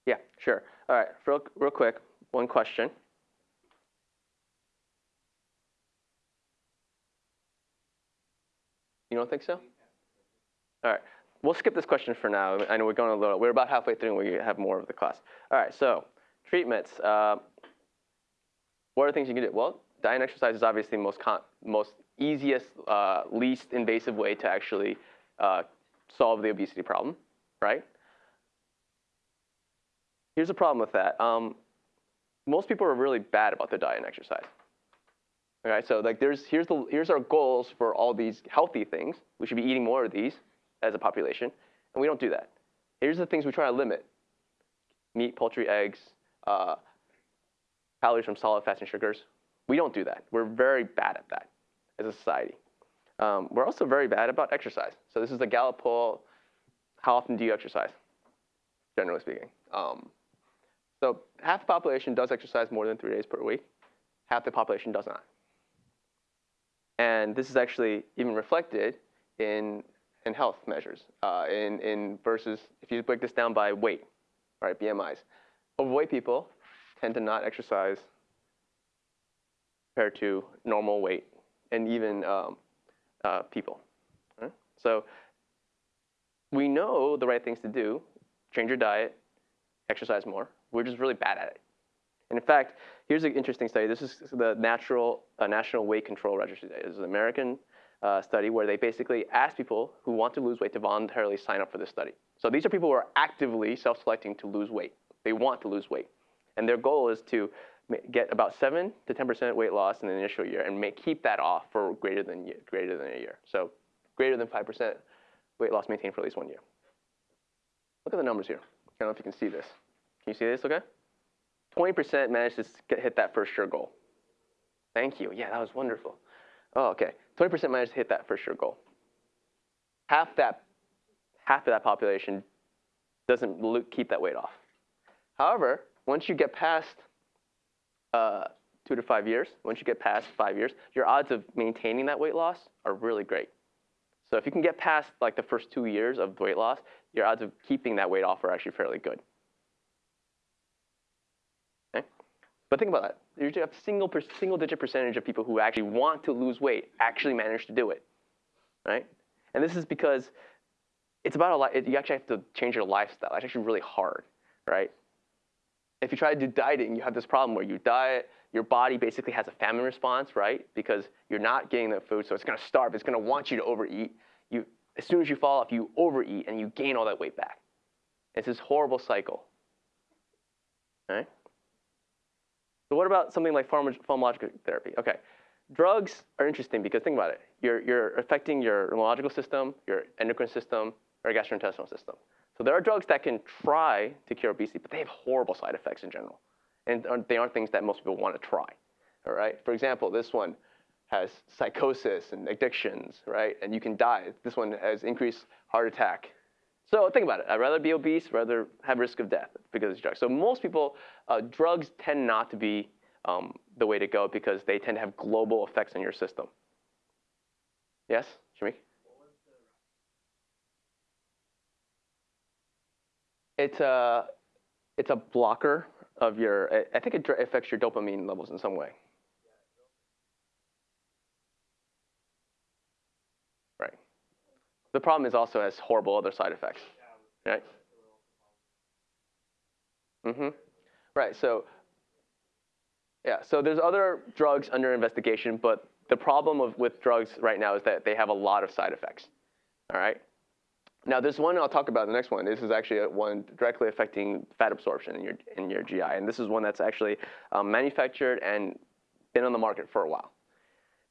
yeah, sure. All right, real, real quick, one question. You don't think so? All right we'll skip this question for now. I know we're going a little, we're about halfway through and we have more of the class. All right, so treatments. Uh, what are things you can do? Well, diet and exercise is obviously the most, most easiest, uh, least invasive way to actually uh, solve the obesity problem, right? Here's the problem with that. Um, most people are really bad about their diet and exercise. Okay, so like there's, here's, the, here's our goals for all these healthy things. We should be eating more of these as a population, and we don't do that. Here's the things we try to limit. Meat, poultry, eggs, uh, calories from solid fats and sugars. We don't do that. We're very bad at that as a society. Um, we're also very bad about exercise. So this is the Gallup poll. How often do you exercise, generally speaking? Um, so half the population does exercise more than three days per week. Half the population does not. And this is actually even reflected in in health measures uh, in, in versus if you break this down by weight, right, BMIs. Overweight people tend to not exercise compared to normal weight and even um, uh, people. Right? So we know the right things to do, change your diet, exercise more. We're just really bad at it. And in fact, here's an interesting study. This is the natural, uh, National Weight Control Registry. This is an American uh, study where they basically ask people who want to lose weight to voluntarily sign up for this study. So these are people who are actively self-selecting to lose weight. They want to lose weight. And their goal is to get about seven to 10% weight loss in the initial year and may keep that off for greater than greater than a year. So greater than 5% weight loss maintained for at least one year. Look at the numbers here. I don't know if you can see this. Can you see this? Okay. 20% managed to hit that first year goal. Thank you. Yeah, that was wonderful. Oh, okay. 20% managed to hit that first year goal. Half that, half of that population doesn't keep that weight off. However, once you get past uh, two to five years, once you get past five years, your odds of maintaining that weight loss are really great. So if you can get past like the first two years of weight loss, your odds of keeping that weight off are actually fairly good. Okay? But think about that. You usually have single per, single digit percentage of people who actually want to lose weight actually manage to do it, right? And this is because it's about a it, you actually have to change your lifestyle. It's actually really hard, right? If you try to do dieting, you have this problem where you diet, your body basically has a famine response, right? Because you're not getting the food, so it's going to starve. It's going to want you to overeat. You, as soon as you fall off, you overeat and you gain all that weight back. It's this horrible cycle. Right? So what about something like pharma- pharmacological therapy? Okay, drugs are interesting because think about it. You're, you're affecting your neurological system, your endocrine system, or gastrointestinal system. So there are drugs that can try to cure obesity, but they have horrible side effects in general. And they aren't things that most people want to try. All right? For example, this one has psychosis and addictions, right? And you can die. This one has increased heart attack. So think about it. I'd rather be obese, rather have risk of death because of drugs. So most people, uh, drugs tend not to be um, the way to go because they tend to have global effects on your system. Yes, Shamik? It's a, it's a blocker of your, I think it affects your dopamine levels in some way. Right. The problem is also has horrible other side effects. Right? Mm-hmm. Right. So, yeah. So there's other drugs under investigation, but the problem of, with drugs right now is that they have a lot of side effects. All right. Now, this one I'll talk about the next one. This is actually one directly affecting fat absorption in your in your GI, and this is one that's actually um, manufactured and been on the market for a while.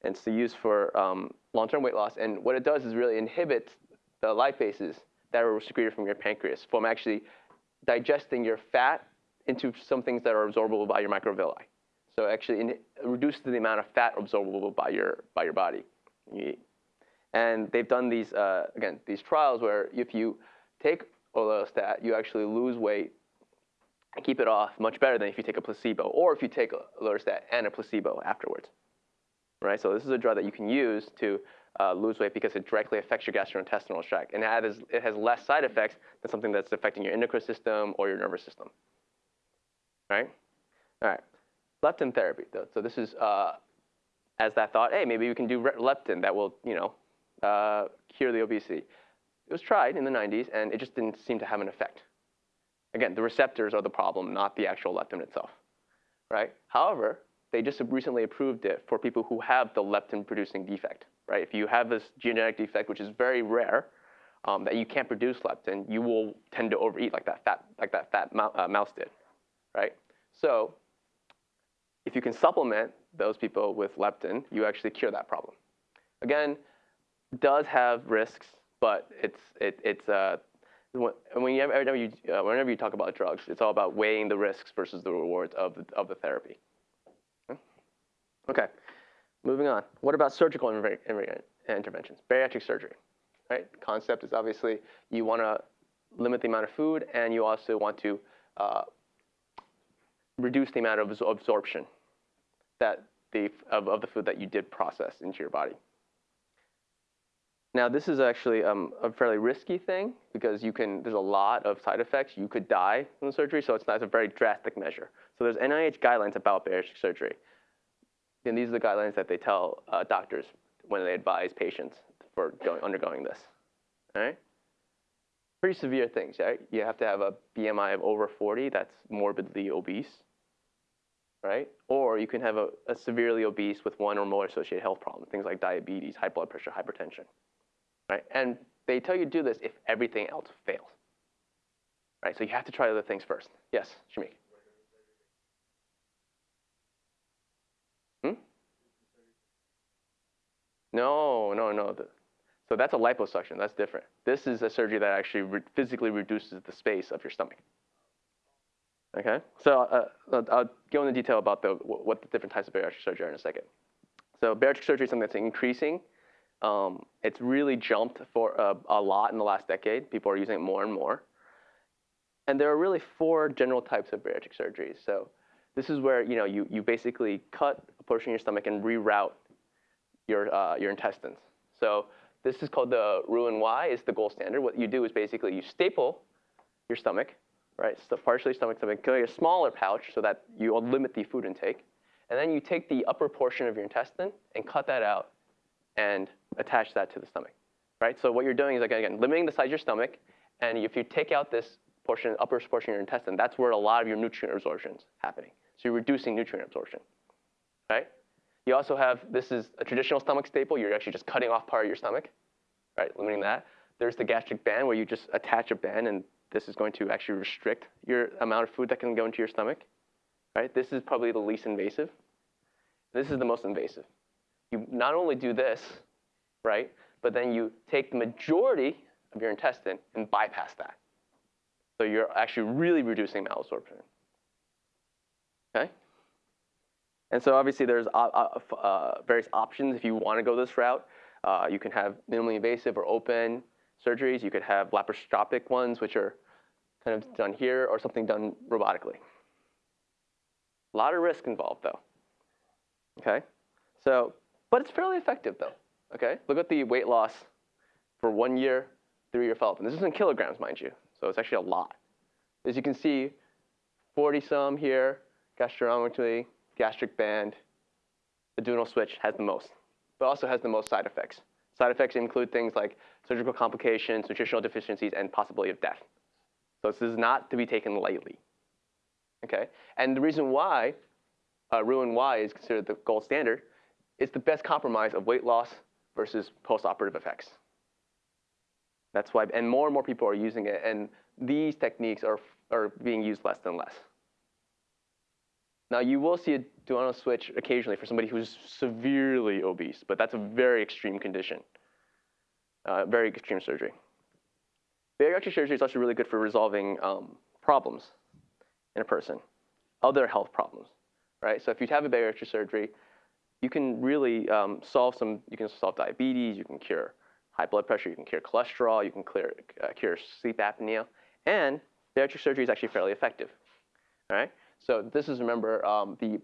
And it's used for um, long-term weight loss. And what it does is really inhibit the lipases that are secreted from your pancreas from actually digesting your fat into some things that are absorbable by your microvilli. So actually in, reduces the amount of fat absorbable by your by your body. And they've done these uh, again these trials where if you take orlistat, you actually lose weight and keep it off much better than if you take a placebo, or if you take orlistat and a placebo afterwards. Right. So this is a drug that you can use to uh, lose weight because it directly affects your gastrointestinal tract, and it has, it has less side effects than something that's affecting your endocrine system or your nervous system. Right. All right. Leptin therapy, though. So this is uh, as that thought, hey, maybe we can do leptin that will, you know, uh, cure the obesity. It was tried in the 90s, and it just didn't seem to have an effect. Again, the receptors are the problem, not the actual leptin itself, right? However, they just recently approved it for people who have the leptin-producing defect, right? If you have this genetic defect, which is very rare, um, that you can't produce leptin, you will tend to overeat like that fat, like that fat uh, mouse did, right? So if you can supplement those people with leptin, you actually cure that problem. Again, does have risks, but it's it, it's uh, when you, whenever you uh, whenever you talk about drugs, it's all about weighing the risks versus the rewards of the, of the therapy. Okay, moving on. What about surgical interve- interve- interventions? Bariatric surgery, right? Concept is obviously you want to limit the amount of food, and you also want to uh, reduce the amount of absorption that the, of, of the food that you did process into your body. Now, this is actually um, a fairly risky thing because you can, there's a lot of side effects. You could die from the surgery, so it's not it's a very drastic measure. So there's NIH guidelines about bariatric surgery. And these are the guidelines that they tell uh, doctors when they advise patients for going, undergoing this. All right? Pretty severe things, right? You have to have a BMI of over 40 that's morbidly obese, right? Or you can have a, a severely obese with one or more associated health problems, things like diabetes, high blood pressure, hypertension, right? And they tell you to do this if everything else fails, right? So you have to try other things first. Yes, Shamik. Don't no. The, so that's a liposuction. That's different. This is a surgery that actually re- physically reduces the space of your stomach. Okay. So uh, I'll- I'll go into detail about the what the different types of bariatric surgery are in a second. So bariatric surgery is something that's increasing. Um, it's really jumped for uh, a lot in the last decade. People are using it more and more. And there are really four general types of bariatric surgeries. So this is where you know you, you basically cut a portion of your stomach and reroute your uh, your intestines. So this is called the Roux-en-Y. It's the gold standard. What you do is basically you staple your stomach, right? So partially stomach stomach, a smaller pouch so that you limit the food intake, and then you take the upper portion of your intestine and cut that out and attach that to the stomach, right? So what you're doing is again limiting the size of your stomach, and if you take out this portion, upper portion of your intestine, that's where a lot of your nutrient absorption is happening. So you're reducing nutrient absorption, right? You also have this is a traditional stomach staple. You're actually just cutting off part of your stomach, right? Limiting that. There's the gastric band where you just attach a band, and this is going to actually restrict your amount of food that can go into your stomach, right? This is probably the least invasive. This is the most invasive. You not only do this, right, but then you take the majority of your intestine and bypass that. So you're actually really reducing malabsorption. Okay? And so obviously there's uh, various options if you want to go this route. Uh, you can have minimally invasive or open surgeries. You could have laparoscopic ones, which are kind of done here, or something done robotically. A lot of risk involved, though. Okay, so but it's fairly effective, though. Okay, look at the weight loss for one year, three-year follow-up, and this is in kilograms, mind you. So it's actually a lot. As you can see, 40 some here, gastronomically, gastric band, the duodenal switch has the most, but also has the most side effects. Side effects include things like surgical complications, nutritional deficiencies, and possibility of death. So this is not to be taken lightly. Okay, and the reason why uh, Roux-en-Y is considered the gold standard is the best compromise of weight loss versus post-operative effects. That's why, and more and more people are using it, and these techniques are, are being used less and less. Now, you will see a duodenal switch occasionally for somebody who's severely obese, but that's a very extreme condition, uh, very extreme surgery. Bariatric surgery is also really good for resolving um, problems in a person, other health problems, right? So if you have a bariatric surgery, you can really um, solve some, you can solve diabetes, you can cure high blood pressure, you can cure cholesterol, you can clear, uh, cure sleep apnea, and bariatric surgery is actually fairly effective, all right? So this is, remember, um, the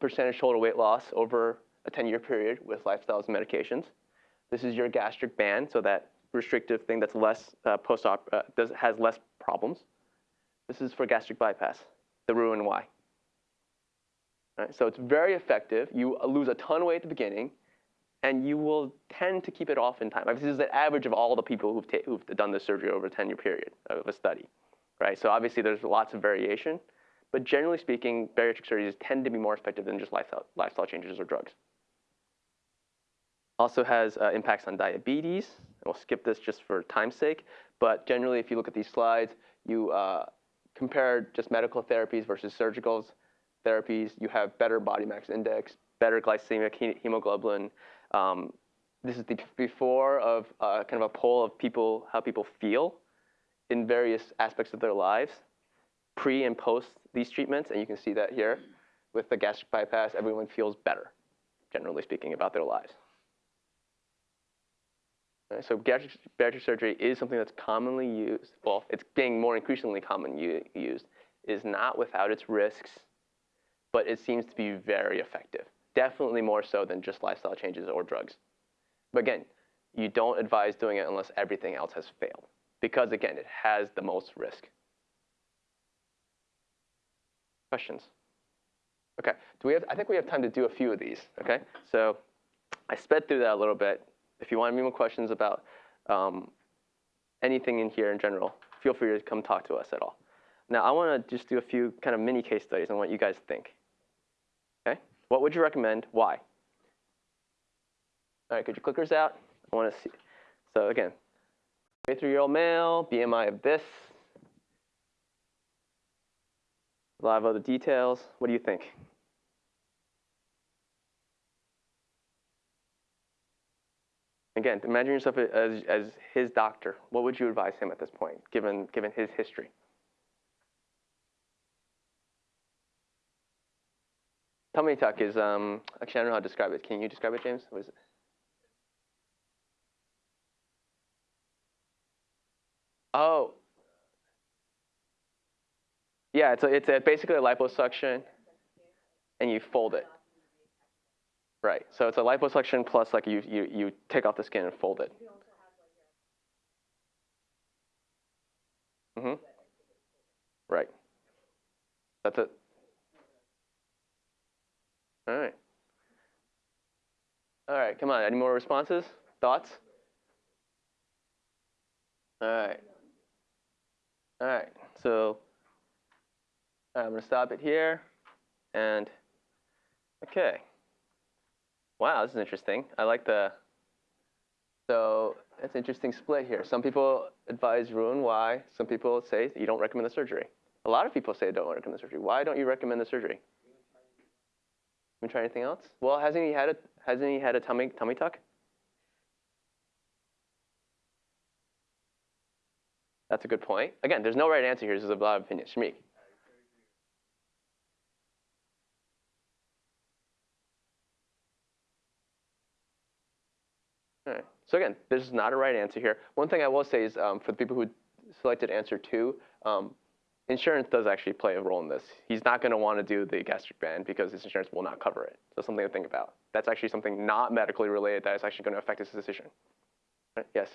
percentage total weight loss over a 10-year period with lifestyles and medications. This is your gastric band, so that restrictive thing that's less uh, post-op, uh, does, has less problems. This is for gastric bypass, the Roux-en-Y. Right, so it's very effective. You lose a ton of weight at the beginning, and you will tend to keep it off in time. This is the average of all the people who've, who've done this surgery over a 10-year period of a study. Right? So obviously there's lots of variation, but generally speaking, bariatric surgeries tend to be more effective than just lifestyle, lifestyle changes or drugs. Also has uh, impacts on diabetes. We'll skip this just for time's sake, but generally if you look at these slides, you uh, compare just medical therapies versus surgical therapies. You have better body mass index, better glycemic hemoglobin. Um, this is the before of uh, kind of a poll of people, how people feel in various aspects of their lives, pre and post these treatments, and you can see that here with the gastric bypass, everyone feels better, generally speaking, about their lives. Right, so gastric, bariatric surgery is something that's commonly used. Well, it's getting more increasingly common used. Is not without its risks, but it seems to be very effective. Definitely more so than just lifestyle changes or drugs. But again, you don't advise doing it unless everything else has failed, because again, it has the most risk. Questions? Okay. Do we have? I think we have time to do a few of these. Okay. So I sped through that a little bit. If you want any more questions about um, anything in here in general, feel free to come talk to us at all. Now I want to just do a few kind of mini case studies on what you guys think. Okay. What would you recommend? Why? All right. Get your clickers out. I want to see. So again, 23-year-old male, BMI of this. A lot of other details. What do you think? Again, imagine yourself as, as his doctor. What would you advise him at this point, given, given his history? Tummy tuck is, um, actually, I don't know how to describe it. Can you describe it, James? What is it? Oh. Yeah, it's, a, it's a, basically a liposuction, and you fold it. Right. So it's a liposuction plus like you, you, you take off the skin and fold it. Mm-hmm. Right. That's it. All right. All right, come on. Any more responses? Thoughts? All right. All right. So I'm going to stop it here. And okay. Wow, this is interesting. I like the. So it's an interesting split here. Some people advise Roux-en-Y. Some people say you don't recommend the surgery. A lot of people say don't recommend the surgery. Why don't you recommend the surgery? Been try anything else? Well, hasn't he had a hasn't he had a tummy tummy tuck? That's a good point. Again, there's no right answer here. This is a lot of opinion. Shamik. All right. So again, this is not a right answer here. One thing I will say is um, for the people who selected answer two, um, insurance does actually play a role in this. He's not going to want to do the gastric band because his insurance will not cover it. So something to think about. That's actually something not medically related that is actually going to affect his decision. Right? Yes.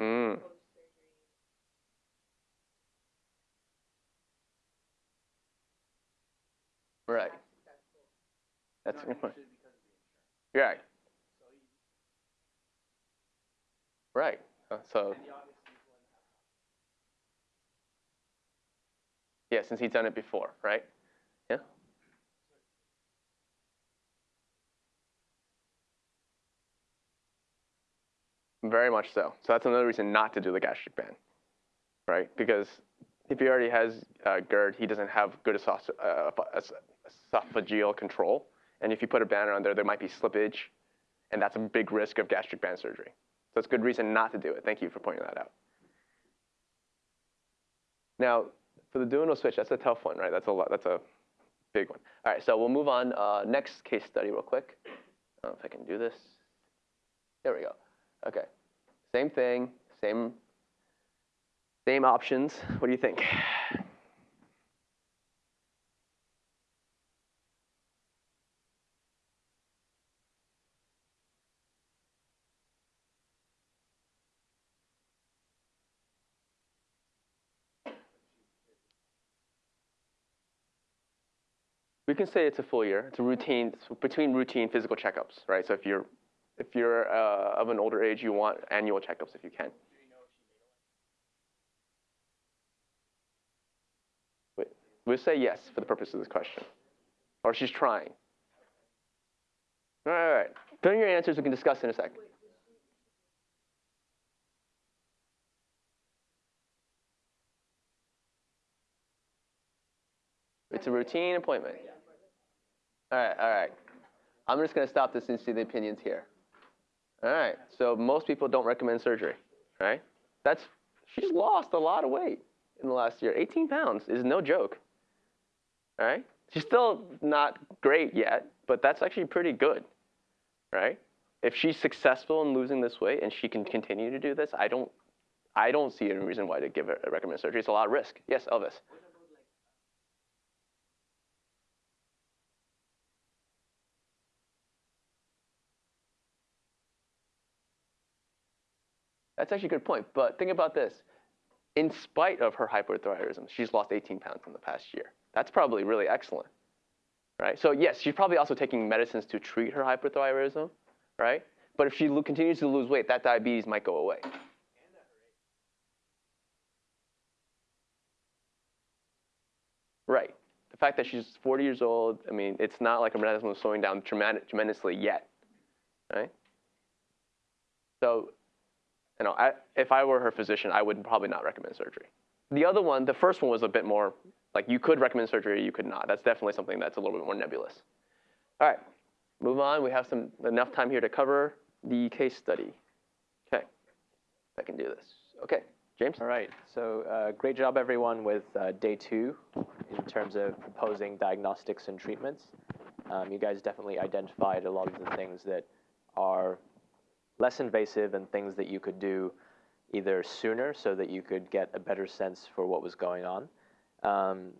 Mm. Right. That's good point. Right. Right. Uh, so. Yeah, since he's done it before, right? Yeah. Very much so. So that's another reason not to do the gastric band, right? Because if he already has uh, GERD, he doesn't have good uh, esophageal control. And if you put a band on there, there might be slippage, and that's a big risk of gastric band surgery. So it's good reason not to do it. Thank you for pointing that out. Now, for the duodenal switch, that's a tough one, right? That's a lot, that's a big one. All right, so we'll move on. Uh, next case study real quick. I don't know if I can do this. There we go. Okay, same thing, same, same options. What do you think? Can say it's a full year. It's a routine it's between routine physical checkups, right? So if you're if you're uh, of an older age, you want annual checkups if you can. Wait, we'll say yes for the purpose of this question, or she's trying. All right, all right. Fill in your answers. We can discuss in a second. It's a routine appointment. All right, all right. I'm just going to stop this and see the opinions here. All right, so most people don't recommend surgery, right? That's, she's lost a lot of weight in the last year. 18 pounds is no joke, all right? She's still not great yet, but that's actually pretty good, right? If she's successful in losing this weight and she can continue to do this, I don't, I don't see any reason why to give her a recommend surgery. It's a lot of risk. Yes, Elvis. That's actually a good point. But think about this. In spite of her hypothyroidism, she's lost 18 pounds in the past year. That's probably really excellent, right? So yes, she's probably also taking medicines to treat her hypothyroidism, right? But if she continues to lose weight, that diabetes might go away. Right. The fact that she's 40 years old, I mean, it's not like her metabolism is slowing down tremendously yet, right? So you know, I, if I were her physician, I would probably not recommend surgery. The other one, the first one was a bit more like you could recommend surgery, or you could not. That's definitely something that's a little bit more nebulous. All right, move on. We have some enough time here to cover the case study. Okay, I can do this. Okay, James. All right, so uh, great job everyone with uh, day two in terms of proposing diagnostics and treatments. Um, you guys definitely identified a lot of the things that are less invasive and things that you could do either sooner so that you could get a better sense for what was going on. Um,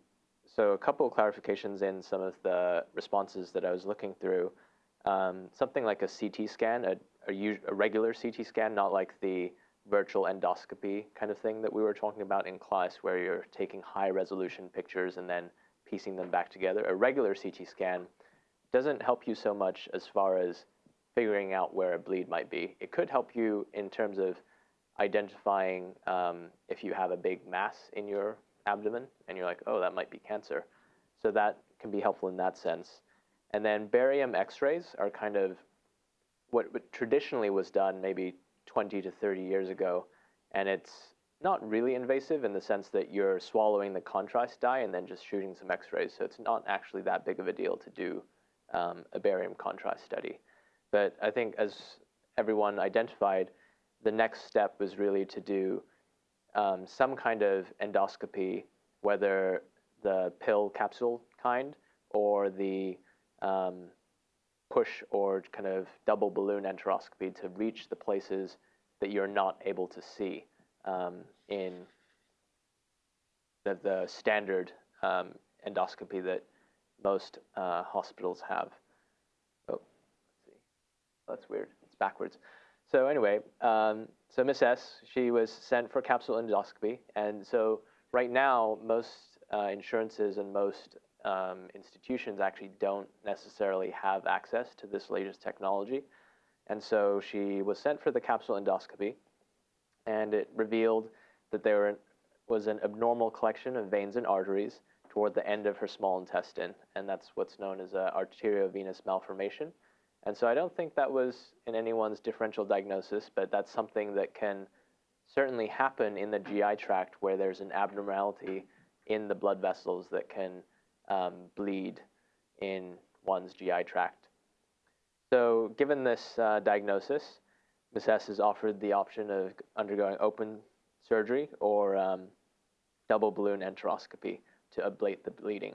so a couple of clarifications in some of the responses that I was looking through. Um, something like a CT scan, a, a, a, regular CT scan, not like the virtual endoscopy kind of thing that we were talking about in class where you're taking high resolution pictures and then piecing them back together. A regular CT scan doesn't help you so much as far as figuring out where a bleed might be. It could help you in terms of identifying um, if you have a big mass in your abdomen and you're like, oh, that might be cancer. So that can be helpful in that sense. And then barium x-rays are kind of what, traditionally was done maybe 20 to 30 years ago. And it's not really invasive in the sense that you're swallowing the contrast dye and then just shooting some x-rays. So it's not actually that big of a deal to do um, a barium contrast study. But I think as everyone identified, the next step was really to do um, some kind of endoscopy, whether the pill capsule kind or the um, push or kind of double balloon enteroscopy to reach the places that you're not able to see um, in the, the standard um, endoscopy that most uh, hospitals have. That's weird. It's backwards. So anyway, um, so Miss S, she was sent for capsule endoscopy, and so right now most uh, insurances and most um, institutions actually don't necessarily have access to this latest technology, and so she was sent for the capsule endoscopy, and it revealed that there was an abnormal collection of veins and arteries toward the end of her small intestine, and that's what's known as an arteriovenous malformation. And so I don't think that was in anyone's differential diagnosis, but that's something that can certainly happen in the GI tract where there's an abnormality in the blood vessels that can um, bleed in one's GI tract. So given this uh, diagnosis, Ms. S is offered the option of undergoing open surgery or um, double balloon enteroscopy to ablate the bleeding.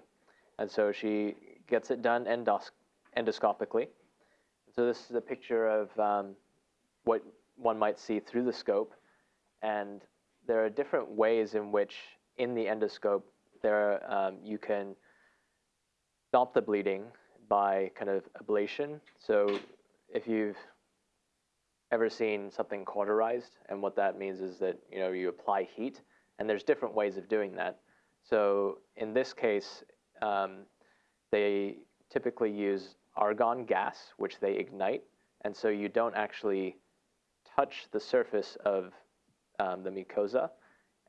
And so she gets it done endos endoscopically. So this is a picture of um, what one might see through the scope. And there are different ways in which, in the endoscope, there um, you can stop the bleeding by kind of ablation. So if you've ever seen something cauterized, and what that means is that you know you apply heat, and there's different ways of doing that. So in this case, um, they typically use argon gas, which they ignite. And so you don't actually touch the surface of um, the mucosa.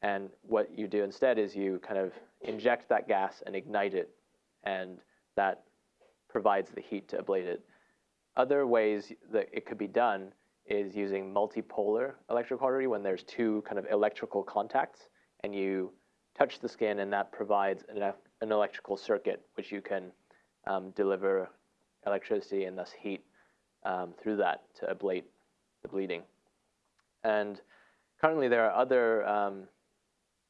And what you do instead is you kind of inject that gas and ignite it. And that provides the heat to ablate it. Other ways that it could be done is using multipolar electrocautery when there's two kind of electrical contacts and you touch the skin and that provides an, an electrical circuit which you can um, deliver electricity and thus heat um, through that to ablate the bleeding. And currently there are other um,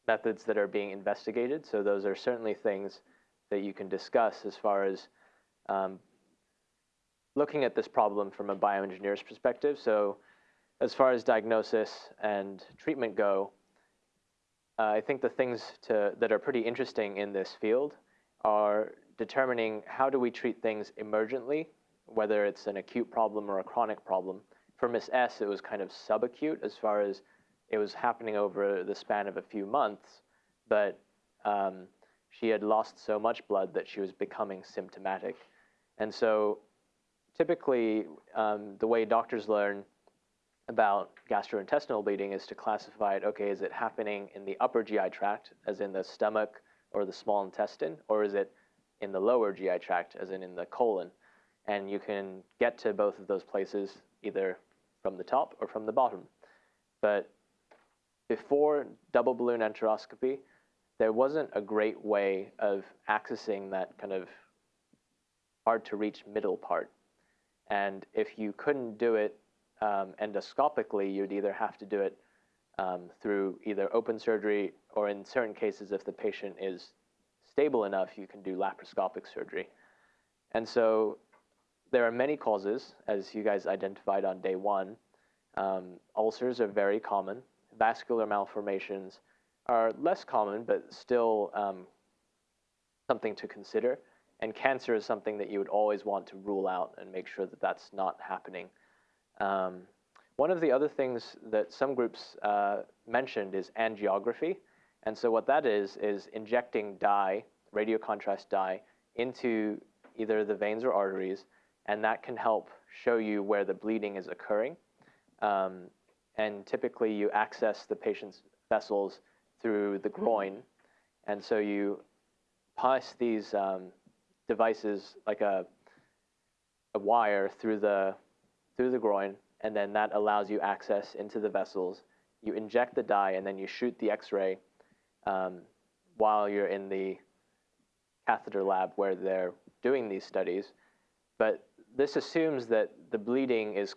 methods that are being investigated. So those are certainly things that you can discuss as far as um, looking at this problem from a bioengineer's perspective. So as far as diagnosis and treatment go, uh, I think the things to, that are pretty interesting in this field are determining how do we treat things emergently, whether it's an acute problem or a chronic problem. For Miss S, it was kind of subacute as far as it was happening over the span of a few months, but um, she had lost so much blood that she was becoming symptomatic. And so typically, um, the way doctors learn about gastrointestinal bleeding is to classify it, okay, is it happening in the upper GI tract, as in the stomach or the small intestine, or is it in the lower GI tract, as in in the colon. And you can get to both of those places either from the top or from the bottom. But before double balloon enteroscopy, there wasn't a great way of accessing that kind of hard to reach middle part. And if you couldn't do it um, endoscopically, you'd either have to do it um, through either open surgery or in certain cases, if the patient is stable enough, you can do laparoscopic surgery. And so there are many causes, as you guys identified on day one. Um, ulcers are very common. Vascular malformations are less common, but still um, something to consider. And cancer is something that you would always want to rule out and make sure that that's not happening. Um, one of the other things that some groups uh, mentioned is angiography. And so what that is, is injecting dye, radiocontrast dye, into either the veins or arteries, and that can help show you where the bleeding is occurring. Um, and typically you access the patient's vessels through the groin. And so you pass these um, devices like a, a wire through the, through the groin, and then that allows you access into the vessels. You inject the dye, and then you shoot the x-ray um, while you're in the catheter lab where they're doing these studies. But this assumes that the bleeding is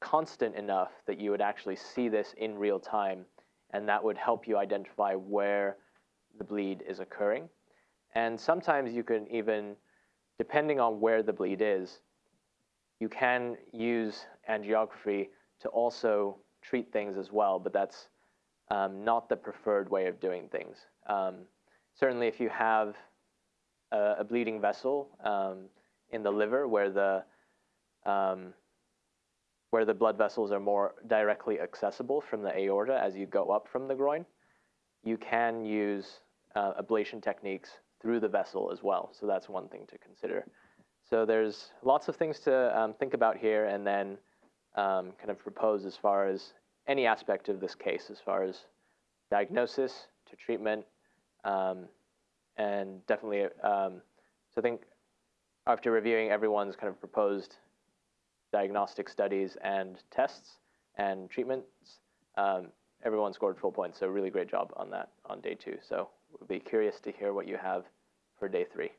constant enough that you would actually see this in real time, and that would help you identify where the bleed is occurring. And sometimes you can even, depending on where the bleed is, you can use angiography to also treat things as well, but that's um, not the preferred way of doing things. Um, certainly if you have a, a bleeding vessel um, in the liver where the, um, where the blood vessels are more directly accessible from the aorta as you go up from the groin, you can use uh, ablation techniques through the vessel as well. So that's one thing to consider. So there's lots of things to um, think about here and then um, kind of propose as far as any aspect of this case, as far as diagnosis to treatment, um, and definitely, um, so I think after reviewing everyone's kind of proposed diagnostic studies and tests and treatments, um, everyone scored full points. So really great job on that on day two. So we'll be curious to hear what you have for day three.